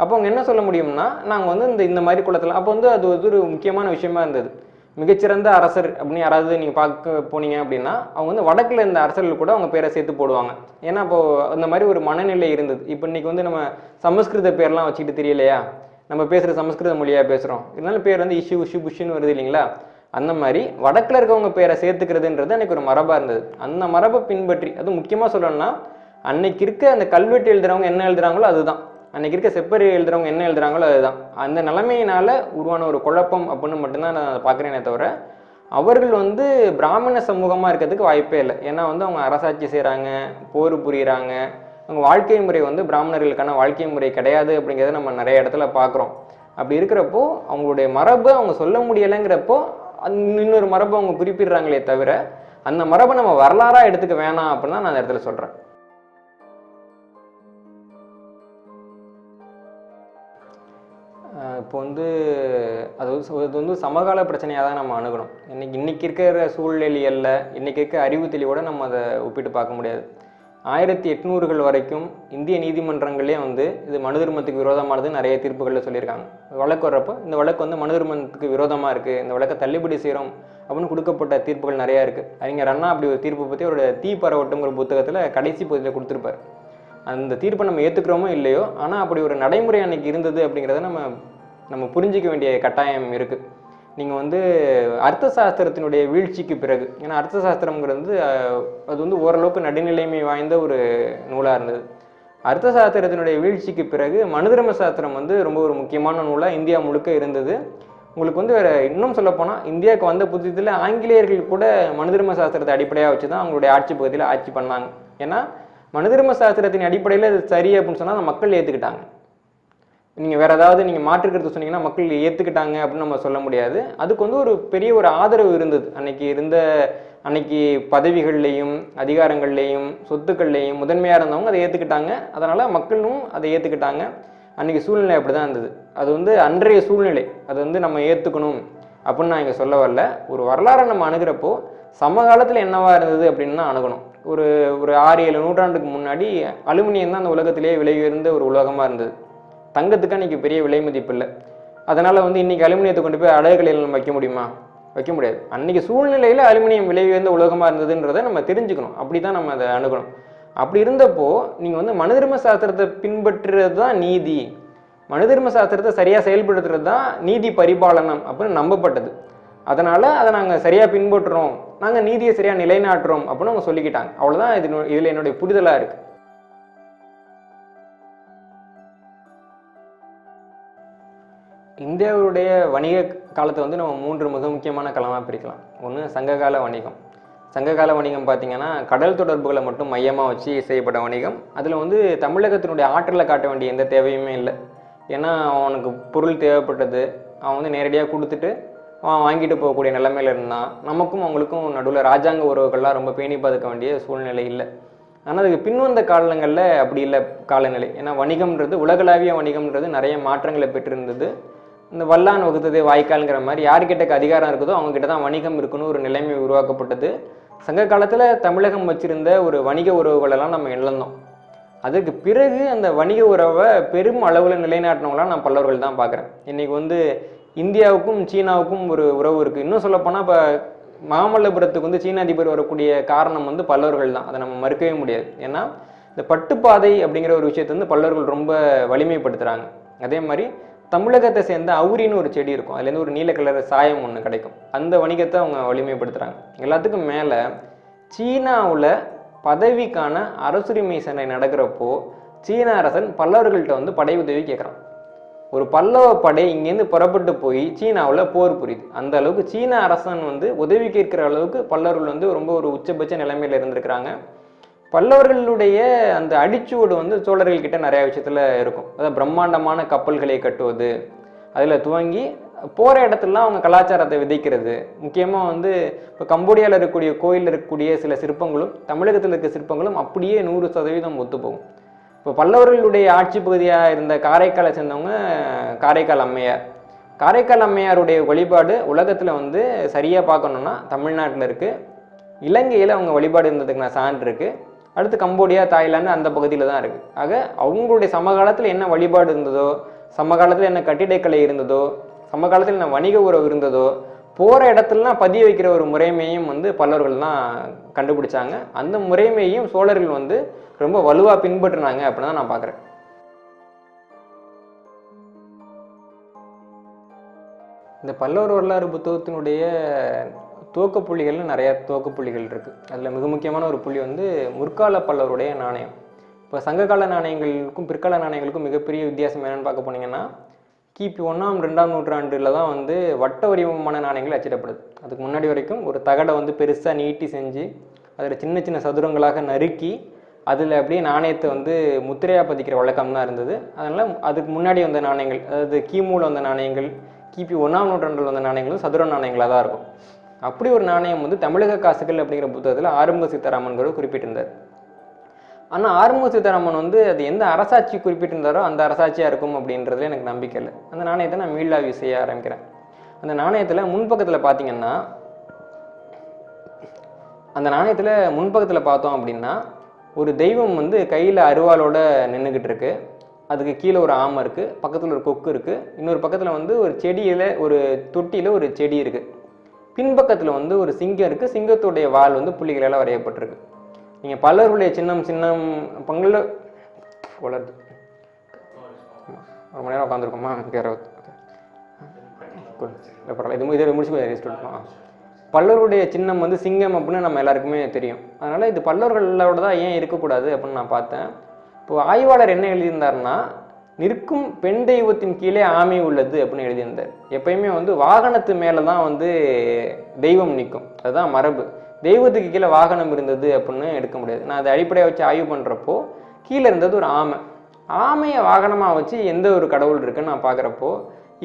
அப்போ அவங்க என்ன சொல்ல முடியும்னா நாங்கள் வந்து இந்த இந்த மாதிரி குளத்தில் அப்போ வந்து அது ஒரு முக்கியமான விஷயமா இருந்தது. மிகச்சிறந்த அரசர் அப்படின்னு யாராவது நீங்கள் பார்க்க போனீங்க அப்படின்னா அவங்க வந்து வடக்கில் இருந்த அரசர்கள் கூட அவங்க பேரை சேர்த்து போடுவாங்க. ஏன்னா அப்போது அந்த மாதிரி ஒரு மனநிலை இருந்தது. இப்போ இன்றைக்கி வந்து நம்ம சமஸ்கிருத பேர்லாம் வச்சுக்கிட்டு தெரியலையா? நம்ம பேசுகிற சமஸ்கிருத மொழியாக பேசுகிறோம் இருந்தாலும் பேர் வந்து இஷு உஷு புஷுன்னு வருது இல்லைங்களா? அந்த மாதிரி வடக்கில் இருக்கவங்க பேரை சேர்த்துக்கிறதுன்றது அன்றைக்கி ஒரு மரபாக இருந்தது. அந்த மரபை பின்பற்றி அது முக்கியமாக சொல்லணும்னா அன்னைக்கு இருக்க அந்த கல்வெட்டு எழுதுகிறவங்க என்ன எழுதுகிறாங்களோ அதுதான். அன்றைக்கி இருக்க செப்பரி எழுதுறவங்க என்ன எழுதுறாங்களோ அதுதான். அந்த நிலைமையினால் உருவான ஒரு குழப்பம் அப்படின்னு மட்டும்தான் நான் பார்க்குறேனே தவிர அவர்கள் வந்து பிராமண சமூகமாக இருக்கிறதுக்கு வாய்ப்பே இல்லை. ஏன்னா வந்து அவங்க அரசாட்சி செய்கிறாங்க போர் புரிகிறாங்க அவங்க வாழ்க்கை முறை வந்து பிராமணர்களுக்கான வாழ்க்கை முறை கிடையாது அப்படிங்கிறத நம்ம நிறைய இடத்துல பார்க்குறோம். அப்படி இருக்கிறப்போ அவங்களுடைய மரபு அவங்க சொல்ல முடியலைங்கிறப்போ இன்னொரு மரபை அவங்க குறிப்பிடுறாங்களே தவிர அந்த மரபை நம்ம வரலாறாக எடுத்துக்க வேணாம் அப்படின்னு தான் நான் அந்த இடத்துல சொல்கிறேன் இப்போ வந்து அது அது வந்து சமகால பிரச்சனையாக தான் நம்ம அணுகணும். இன்னைக்கு இன்னைக்கு இருக்கிற சூழ்நிலையல்ல இன்னைக்கு இருக்க அறிவு தெளிவோட நம்ம அதை ஒப்பிட்டு பார்க்க முடியாது. ஆயிரத்தி எட்நூறுகள் வரைக்கும் இந்திய நீதிமன்றங்களே வந்து இது மனு தர்மத்துக்கு விரோதமானது நிறைய தீர்ப்புகளில் சொல்லியிருக்காங்க. வழக்கு வர்றப்போ இந்த வழக்கு வந்து மனு தர்மத்துக்கு விரோதமாக இருக்குது இந்த வழக்கை தள்ளுபடி செய்கிறோம் அப்படின்னு கொடுக்கப்பட்ட தீர்ப்புகள் நிறையா இருக்குது அறிஞர் அண்ணா அப்படி ஒரு தீர்ப்பு பற்றி அவரோட தீ பரவட்டுங்கிற புத்தகத்தில் கடைசி பகுதியில் கொடுத்துருப்பாரு. அந்த தீர்ப்பை நம்ம ஏற்றுக்கிறோமோ இல்லையோ ஆனால் அப்படி ஒரு நடைமுறை அன்னைக்கு இருந்தது அப்படிங்கிறத நம்ம நம்ம புரிஞ்சிக்க வேண்டிய கட்டாயம் இருக்குது நீங்கள் வந்து அர்த்த சாஸ்திரத்தினுடைய வீழ்ச்சிக்கு பிறகு ஏன்னா அர்த்த சாஸ்திரம்ங்கிறது வந்து அது வந்து ஓரளவுக்கு நடுநிலைமை வாய்ந்த ஒரு நூலாக இருந்தது. அர்த்த சாஸ்திரத்தினுடைய வீழ்ச்சிக்கு பிறகு மனுதர்ம சாஸ்திரம் வந்து ரொம்ப ஒரு முக்கியமான நூலாக இந்தியா முழுக்க இருந்தது. உங்களுக்கு வந்து வேறு இன்னும் சொல்லப்போனால் இந்தியாவுக்கு வந்த புத்தகத்தில் ஆங்கிலேயர்கள் கூட மனுதர்ம சாஸ்திரத்தை அடிப்படையாக வச்சு தான் அவங்களுடைய ஆட்சி பகுதியில் ஆட்சி பண்ணாங்க. ஏன்னா மனுதர்ம சாஸ்திரத்தின் அடிப்படையில் அது சரி அப்படின்னு சொன்னால் மக்கள் ஏற்றுக்கிட்டாங்க நீங்கள் வேறு ஏதாவது நீங்கள் மாற்றுக்கிறது சொன்னீங்கன்னா மக்கள் ஏற்றுக்கிட்டாங்க அப்படின்னு நம்ம சொல்ல முடியாது. அதுக்கு வந்து ஒரு பெரிய ஒரு ஆதரவு இருந்தது. அன்னைக்கு இருந்த அன்னைக்கு பதவிகள்லையும் அதிகாரங்கள்லையும் சொத்துக்கள்லையும் முதன்மையாக இருந்தவங்க அதை ஏற்றுக்கிட்டாங்க அதனால் மக்களும் அதை ஏற்றுக்கிட்டாங்க அன்னைக்கு சூழ்நிலை அப்படி தான் இருந்தது. அது வந்து அன்றைய சூழ்நிலை. அது வந்து நம்ம ஏற்றுக்கணும் அப்படின்னு நான் இங்கே சொல்ல வரல. ஒரு வரலாறை நம்ம அணுகிறப்போ சமகாலத்தில் என்னவா இருந்தது அப்படின்னு தான் அணுகணும். ஒரு ஒரு ஆறு ஏழு நூற்றாண்டுக்கு முன்னாடி அலுமினியம் தான் அந்த உலகத்திலேயே விலை உயர்ந்த ஒரு உலகமாக இருந்தது. தங்கத்துக்கு அன்றைக்கி பெரிய விலை மதிப்பு இல்லை. அதனால் வந்து இன்றைக்கி அலுமினியத்தை கொண்டு போய் அழகுகளில் நம்ம வைக்க முடியுமா? வைக்க முடியாது. அன்றைக்கி சூழ்நிலையில் அலுமினியம் விலை உயர்ந்த உலகமாக இருந்ததுன்றதை நம்ம தெரிஞ்சுக்கணும். அப்படி தான் நம்ம அதை அணுகணும். அப்படி இருந்தப்போ நீங்கள் வந்து மனுதர்ம சாஸ்திரத்தை பின்பற்றுறது தான் நீதி. மனுதர்ம சாஸ்திரத்தை சரியாக செயல்படுத்துறது தான் நீதி பரிபாலனம் அப்படின்னு நம்பப்பட்டது. அதனால் அதை நாங்கள் சரியாக பின்பற்றுறோம். நாங்கள் நீதியை சரியாக நிலைநாட்டுறோம் அப்படின்னு அவங்க சொல்லிக்கிட்டாங்க. அவ்வளோதான் இது இதில் என்னுடைய புரிதலாக இருக்குது இந்தியாவுடைய வணிக காலத்தை வந்து நம்ம மூன்று மிக முக்கியமான காலமாக பிரிக்கலாம். ஒன்று சங்ககால வணிகம். சங்ககால வணிகம் பார்த்திங்கன்னா கடல் தொடர்புகளை மட்டும் மையமாக வச்சு செய்யப்பட்ட வணிகம். அதில் வந்து தமிழகத்தினுடைய ஆற்றலை காட்ட வேண்டிய எந்த தேவையுமே இல்லை. ஏன்னா அவனுக்கு பொருள் தேவைப்பட்டது. அவன் வந்து நேரடியாக கொடுத்துட்டு அவன் வாங்கிட்டு போகக்கூடிய நிலைமையில் இருந்தான். நமக்கும் அவங்களுக்கும் நடுவில் ராஜாங்க உறவுகள்லாம் ரொம்ப பேணி பாதுக்க வேண்டிய சூழ்நிலை இல்லை. ஆனால் அதுக்கு பின்வந்த காலங்களில் அப்படி இல்லை காலநிலை. ஏன்னா வணிகம்ன்றது உலகளாவிய வணிகம்ன்றது நிறைய மாற்றங்களை பெற்றிருந்தது. இந்த வல்லான் வகுத்ததே வாய்க்கால்ங்கிற மாதிரி யார்கிட்ட அதிகாரம் இருக்குதோ அவங்ககிட்ட தான் வணிகம் இருக்குன்னு ஒரு நிலைமை உருவாக்கப்பட்டது. சங்க காலத்தில் தமிழகம் வச்சிருந்த ஒரு வணிக உறவுகளெல்லாம் நம்ம இழந்தோம். அதுக்கு பிறகு அந்த வணிக உறவை பெரும் அளவில் நிலைநாட்டினவங்களாம் நான் பல்லவர்கள் தான் பார்க்குறேன் இன்றைக்கி வந்து இந்தியாவுக்கும் சீனாவுக்கும் ஒரு உறவு இருக்குது இன்னும் சொல்லப்போனால் இப்போ மாமல்லபுரத்துக்கு வந்து சீன அதிபர் வரக்கூடிய காரணம் வந்து பல்லவர்கள் தான். அதை நம்ம மறுக்கவே முடியாது. ஏன்னா இந்த பட்டுப்பாதை அப்படிங்கிற ஒரு விஷயத்தை வந்து பல்லவர்கள் ரொம்ப வலிமைப்படுத்துகிறாங்க அதே மாதிரி தமிழகத்தை சேர்ந்த அவுரின்னு ஒரு செடி இருக்கும். அதுலேருந்து ஒரு நீல கலர் சாயம் ஒன்று கிடைக்கும். அந்த வணிகத்தை அவங்க வலிமைப்படுத்துகிறாங்க எல்லாத்துக்கும் மேலே சீனாவில் பதவிக்கான அரசுரிமை சண்டை நடக்கிறப்போ சீன அரசன் பல்லவர்கள்ட்ட வந்து படை உதவி கேட்குறான் ஒரு பல்லவ படை இங்கேருந்து புறப்பட்டு போய் சீனாவில் போர் புரியுது. அந்த அளவுக்கு சீன அரசன் வந்து உதவி கேட்குற அளவுக்கு பல்லவர்கள் வந்து ரொம்ப ஒரு உச்சபட்ச நிலைமையில் இருந்திருக்கிறாங்க. பல்லவர்களுடைய அந்த அடிச்சுவடு வந்து சோழர்கள் கிட்ட நிறைய விஷயத்தில் இருக்கும். அதாவது பிரம்மாண்டமான கப்பல்களை கட்டுவது அதில் துவங்கி போகிற இடத்துலலாம் அவங்க கலாச்சாரத்தை விதைக்கிறது. முக்கியமாக வந்து இப்போ கம்போடியாவில் இருக்கக்கூடிய கோயிலில் இருக்கக்கூடிய சில சிற்பங்களும் தமிழகத்தில் இருக்க சிற்பங்களும் அப்படியே நூறு சதவீதம் ஒத்துப்போகும் இப்போ பல்லவர்களுடைய ஆட்சி பகுதியாக இருந்த காரைக்காலை சேர்ந்தவங்க காரைக்கால் அம்மையார். காரைக்கால் அம்மையாருடைய வழிபாடு உலகத்தில் வந்து சரியாக பார்க்கணுன்னா தமிழ்நாட்டில் இருக்குது இலங்கையில் அவங்க வழிபாடு இருந்ததுக்கு நான் சான்று இருக்குது அடுத்து கம்போடியா தாய்லாந்து அந்த பகுதியில் தான் இருக்குது ஆக அவங்களுடைய சமகாலத்தில் என்ன வழிபாடு இருந்ததோ சமகாலத்தில் என்ன கட்டிடக்கலை இருந்ததோ சமகாலத்தில் என்ன வணிக உறவு இருந்ததோ போகிற இடத்துலலாம் பதிய வைக்கிற ஒரு முறைமையும் வந்து பல்லவர்கள் தான் கண்டுபிடிச்சாங்க. அந்த முறைமையும் சோழர்கள் வந்து ரொம்ப வலுவாக பின்பற்றினாங்க அப்படின்னு தான் நான் பார்க்குறேன் இந்த பல்லவர் வரலாறு புத்தகத்தினுடைய துவக்க புள்ளிகள்னு நிறையா துவக்க புள்ளிகள் இருக்குது அதில் மிக முக்கியமான ஒரு புள்ளி வந்து முற்கால பல்லவருடைய நாணயம். இப்போ சங்ககால நாணயங்களுக்கும் பிற்கால நாணயங்களுக்கும் மிகப்பெரிய வித்தியாசம் என்னென்னு பார்க்க போனீங்கன்னா கிபி ஒன்றாம் ரெண்டாம் நூற்றாண்டில் தான் வந்து வட்ட வடிவமான நாணயங்கள் அச்சிடப்படுது. அதுக்கு முன்னாடி வரைக்கும் ஒரு தகடை வந்து பெருசாக நீட்டி செஞ்சு அதில் சின்ன சின்ன சதுரங்களாக நறுக்கி அதில் அப்படியே நாணயத்தை வந்து முத்திரையாக பதிக்கிற வழக்கம் தான் இருந்தது. அதனால் அதுக்கு முன்னாடி வந்த நாணயங்கள் அதாவது கிமுவில் வந்த நாணயங்கள் கிபி ஒன்றாம் நூற்றாண்டில் வந்த நாணயங்களும் சதுர நாணயங்களாக தான் இருக்கும். அப்படி ஒரு நாணயம் வந்து தமிழக காசுகள் அப்படிங்கிற புத்தகத்தில் ஆறுமுக சீதாராமன்கிறவர் குறிப்பிட்டிருந்தார். ஆனால் ஆறுமுக சீதாராமன் வந்து அது எந்த அரசாட்சி குறிப்பிட்டிருந்தாரோ அந்த அரசாட்சியாக இருக்கும் அப்படின்றதுல எனக்கு நம்பிக்கை இல்லை. அந்த நாணயத்தை நான் மீளாய்வு செய்ய ஆரம்பிக்கிறேன். அந்த நாணயத்தில் முன்பக்கத்தில் பார்த்தீங்கன்னா அந்த நாணயத்தில் முன்பக்கத்தில் பார்த்தோம் அப்படின்னா ஒரு தெய்வம் வந்து கையில் அருவாளோட நின்றுக்கிட்டு இருக்கு. அதுக்கு கீழே ஒரு ஆமை இருக்குது பக்கத்தில் ஒரு கொக்கு இருக்குது இன்னொரு பக்கத்தில் வந்து ஒரு செடியில் ஒரு தொட்டியில் ஒரு செடி இருக்குது பின்பக்கத்தில் வந்து ஒரு சிங்கம் இருக்குது சிங்கத்துடைய வால் வந்து புள்ளிகளால் வரையப்பட்டிருக்கு. நீங்கள் பலருடைய சின்னம் சின்னம் பங்குல வளருது ஒரு மணி நேரம் உட்காந்துருக்கோமா கேர பரவாயில்ல. இது இதை முடிச்சு ரெஸ்ட் எடுப்போம் பல்லவருடைய சின்னம் வந்து சிங்கம் அப்படின்னு நம்ம எல்லாருக்குமே தெரியும். அதனால் இது பல்லவர்களோட தான் ஏன் இருக்கக்கூடாது அப்படின்னு நான் பார்த்தேன். இப்போது ஆய்வாளர் என்ன எழுதியிருந்தாருன்னா நிற்கும் பெண் தெய்வத்தின் கீழே ஆமை உள்ளது அப்படின்னு எழுதியிருந்தார். எப்பயுமே வந்து வாகனத்து மேலே தான் வந்து தெய்வம் நிற்கும். அதுதான் மரபு. தெய்வத்துக்கு கீழே வாகனம் இருந்தது அப்படின்னு எடுக்க முடியாது. நான் அதை அடிப்படையாக வச்சு ஆய்வு பண்ணுறப்போ கீழே இருந்தது ஒரு ஆமை. ஆமையை வாகனமாக வச்சு எந்த ஒரு கடவுள் இருக்குன்னு நான் பார்க்குறப்போ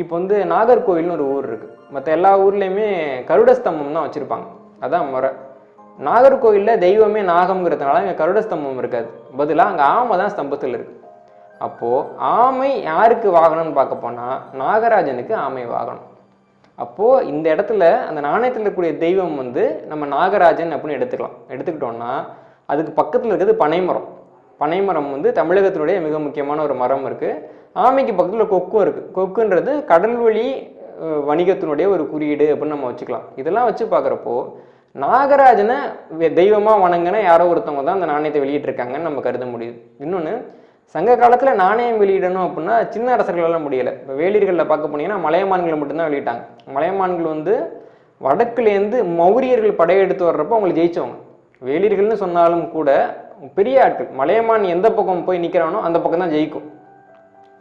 இப்போ வந்து நாகர்கோவில்னு ஒரு ஊர் இருக்குது மற்ற எல்லா ஊர்லேயுமே கருட ஸ்தம்பம் தான் வச்சுருப்பாங்க. அதான் முறை. நாகர்கோவிலில் தெய்வமே நாகம்ங்கிறதுனால இங்கே கருட ஸ்தம்பம் இருக்காது. பதிலாக அங்கே ஆமை தான் ஸ்தம்பத்தில் இருக்குது அப்போது ஆமை யாருக்கு வாகனம்னு பார்க்க போனால் நாகராஜனுக்கு ஆமை வாகனம். அப்போது இந்த இடத்துல அந்த நாணயத்தில் இருக்கக்கூடிய தெய்வம் வந்து நம்ம நாகராஜன் அப்படின்னு எடுத்துக்கலாம். எடுத்துக்கிட்டோம்னா அதுக்கு பக்கத்தில் இருக்கிறது பனைமரம். பனைமரம் வந்து தமிழகத்தினுடைய மிக முக்கியமான ஒரு மரம் இருக்குது ஆமைக்கு பக்கத்தில் கொக்கும் இருக்குது கொக்குன்றது கடல்வழி வணிகத்தினுடைய ஒரு குறியீடு அப்படின்னு நம்ம வச்சுக்கலாம். இதெல்லாம் வச்சு பார்க்குறப்போ நாகராஜனை தெய்வமாக வணங்கின யாரோ ஒருத்தவங்க தான் அந்த நாணயத்தை வெளியிட்டிருக்காங்கன்னு நம்ம கருத முடியுது. இன்னொன்று சங்க காலத்தில் நாணயம் வெளியிடணும் அப்படின்னா சின்ன அரசர்களால் முடியலை. இப்போ வேலியர்களில் பார்க்க போனீங்கன்னா மலையமான்களை மட்டும்தான் வெளியிட்டாங்க. மலையமான்கள் வந்து வடக்குலேருந்து மௌரியர்கள் படையெடுத்து வர்றப்போ அவங்களை ஜெயிச்சவங்க. வேலியர்கள்னு சொன்னாலும் கூட பெரிய ஆட்கள் மலையமான் எந்த பக்கம் போய் நிற்கிறானோ அந்த பக்கம் தான் ஜெயிக்கும்.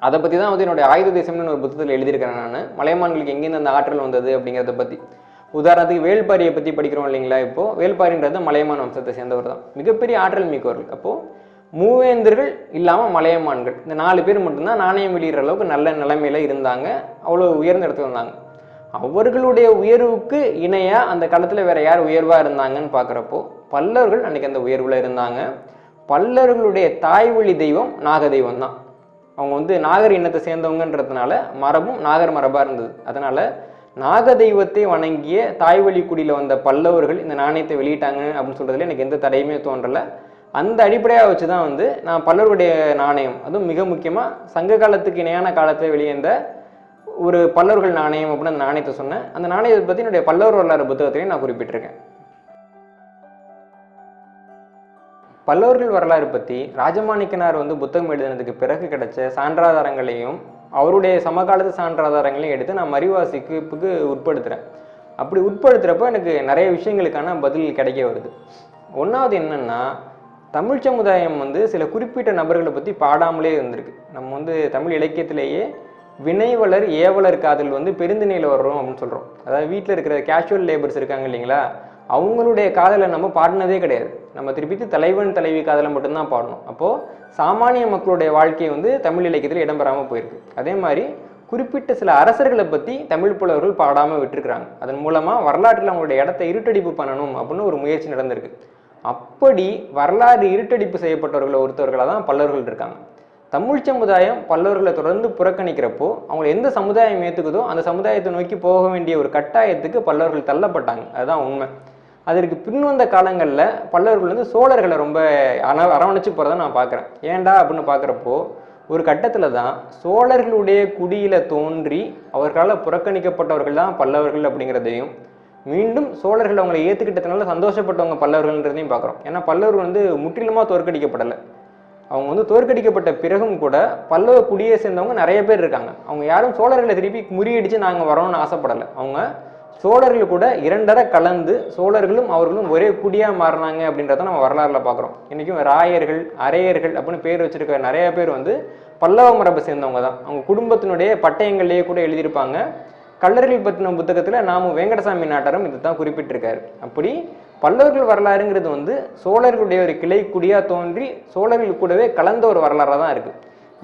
அதை பற்றி தான் வந்து என்னுடைய ஆயுத தேசம்னு ஒரு புத்தகத்தில் எழுதியிருக்கிறேன் நான். மலையமான்களுக்கு எங்கேருந்து அந்த ஆற்றல் வந்தது அப்படிங்கிறத பற்றி உதாரணத்துக்கு வேள்பாரியை பற்றி படிக்கிறோம் இல்லைங்களா இப்போ? வேள்பாரின்றது மலையமான் வம்சத்தை சேர்ந்தவர் தான். மிகப்பெரிய ஆற்றல் மிக்கவர்கள். அப்போது மூவேந்தர்கள் இல்லாமல் மலையமான்கள். இந்த நாலு பேர் மட்டும்தான் நாணயம் வெளியிடுற அளவுக்கு நல்ல நிலைமையில் இருந்தாங்க. அவ்வளோ உயர்ந்த இடத்துல இருந்தாங்க. அவர்களுடைய உயர்வுக்கு இணையாக அந்த காலத்தில் வேற யார் உயர்வாக இருந்தாங்கன்னு பார்க்குறப்போ பல்லவர்கள் அன்னைக்கு அந்த உயர்வில் இருந்தாங்க. பல்லவர்களுடைய தாய்வழி தெய்வம் நாக தெய்வம் தான். அவங்க வந்து நாகர் இனத்தை சேர்ந்தவங்கன்றதுனால மரபும் நாகர் மரபாக இருந்தது. அதனால் நாக தெய்வத்தை வணங்கிய தாய்வழி குடியில் வந்த பல்லவர்கள் இந்த நாணயத்தை வெளியிட்டாங்க அப்படின்னு சொல்கிறதுல எனக்கு எந்த தடையுமே தோன்றலை. அந்த அடிப்படையாக வச்சு தான் வந்து நான் பல்லவருடைய நாணயம் அதுவும் மிக முக்கியமாக சங்க காலத்துக்கு இணையான காலத்தில் வெளியேந்த ஒரு பல்லவர்கள் நாணயம் அப்படின்னு அந்த நாணயத்தை சொன்னேன். அந்த நாணயத்தை பற்றி என்னுடைய பல்லவர் வரலாறு புத்தகத்திலையும் நான் குறிப்பிட்டிருக்கேன். பல்லவர்கள் வரலாறு பற்றி ராஜமாணிக்கனார் வந்து புத்தகம் எழுதினதுக்கு பிறகு கிடைச்ச சான்றாதாரங்களையும் அவருடைய சமகாலத்து சான்றாதாரங்களையும் எடுத்து நான் மறிவாசிப்புக்கு உட்படுத்துகிறேன் அப்படி உட்படுத்துகிறப்போ எனக்கு நிறைய விஷயங்களுக்கான பதில் கிடைக்க வருது. ஒன்றாவது என்னென்னா தமிழ் சமுதாயம் வந்து சில குறிப்பிட்ட நபர்களை பற்றி பாடாமலே இருந்திருக்கு. நம்ம வந்து தமிழ் இலக்கியத்திலேயே வினைவலர் ஏவலர் காதல் வந்து பெருந்திணையில் வர்றோம் அப்படின்னு சொல்கிறோம் அதாவது வீட்டில் இருக்கிற கேஷுவல் லேபர்ஸ் இருக்காங்க இல்லைங்களா? அவங்களுடைய காதலை நம்ம பாடினதே கிடையாது. நம்ம திருப்பி தலைவன் தலைவி காதலை மட்டும்தான் பாடணும். அப்போது சாமானிய மக்களுடைய வாழ்க்கை வந்து தமிழ் இலக்கியத்தில் இடம்பெறாமல் போயிருக்கு. அதே மாதிரி குறிப்பிட்ட சில அரசர்களை பற்றி தமிழ் புலவர்கள் பாடாமல் விட்டுருக்குறாங்க. அதன் மூலமாக வரலாற்றில் அவங்களுடைய இடத்த இருட்டடிப்பு பண்ணணும் அப்படின்னு ஒரு முயற்சி நடந்திருக்கு. அப்படி வரலாறு இருட்டடிப்பு செய்யப்பட்டவர்களை ஒருத்தவர்களாக தான் பல்லவர்கள் இருக்காங்க. தமிழ் சமுதாயம் பல்லவர்களை தொடர்ந்து புறக்கணிக்கிறப்போ அவங்களை எந்த சமுதாயம் ஏற்றுக்குதோ அந்த சமுதாயத்தை நோக்கி போக வேண்டிய ஒரு கட்டாயத்துக்கு பல்லவர்கள் தள்ளப்பட்டாங்க. அதுதான் உண்மை. அதற்கு பின்வந்த காலங்களில் பல்லவர்கள் வந்து சோழர்களை ரொம்ப அன அரவணைச்சு போகிறத நான் பார்க்குறேன் ஏன்டா அப்படின்னு பார்க்குறப்போ ஒரு கட்டத்தில் தான் சோழர்களுடைய குடியில் தோன்றி அவர்களால் புறக்கணிக்கப்பட்டவர்கள் தான் பல்லவர்கள் அப்படிங்கிறதையும் மீண்டும் சோழர்கள் அவங்களை ஏற்றுக்கிட்டதுனால சந்தோஷப்பட்டவங்க பல்லவர்கள்ன்றதையும் பார்க்குறோம். ஏன்னா பல்லவர்கள் வந்து முற்றிலுமாக தோற்கடிக்கப்படலை. அவங்க வந்து தோற்கடிக்கப்பட்ட பிறகும் கூட பல்லவ குடியை சேர்ந்தவங்க நிறைய பேர் இருக்காங்க. அவங்க யாரும் சோழர்களை திருப்பி முறியடிச்சு நாங்கள் வரோம்னு ஆசைப்படலை. அவங்க சோழர்கள் கூட இரண்டரை கலந்து சோழர்களும் அவர்களும் ஒரே குடியாக மாறினாங்க அப்படின்றத நம்ம வரலாறுல பார்க்குறோம். இன்றைக்கும் ராயர்கள் அரையர்கள் அப்படின்னு பேர் வச்சிருக்க நிறைய பேர் வந்து பல்லவ மரபை சேர்ந்தவங்க தான். அவங்க குடும்பத்தினுடைய பட்டயங்கள்லேயே கூட எழுதியிருப்பாங்க. கல்லர்கள் பற்றின புத்தகத்தில் நாம வெங்கடசாமி நாட்டாரும் இது தான் குறிப்பிட்டிருக்காரு. அப்படி பல்லவர்கள் வரலாறுங்கிறது வந்து சோழர்களுடைய ஒரு கிளை குடியாக தோன்றி சோழர்கள் கூடவே கலந்த ஒரு வரலாறாக தான் இருக்குது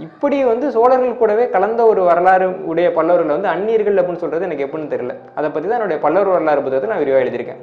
இப்படி வந்து சோழர்கள் கூடவே கலந்த ஒரு வரலாறு உடைய பல்லவர்கள் வந்து அந்நியர்கள் அப்படின்னு சொல்கிறது எனக்கு எப்படின்னு தெரியல. அதை பற்றி தான் என்னுடைய பல்லவர் வரலாறு புத்தகத்தை நான் விரிவாக எழுதியிருக்கேன்.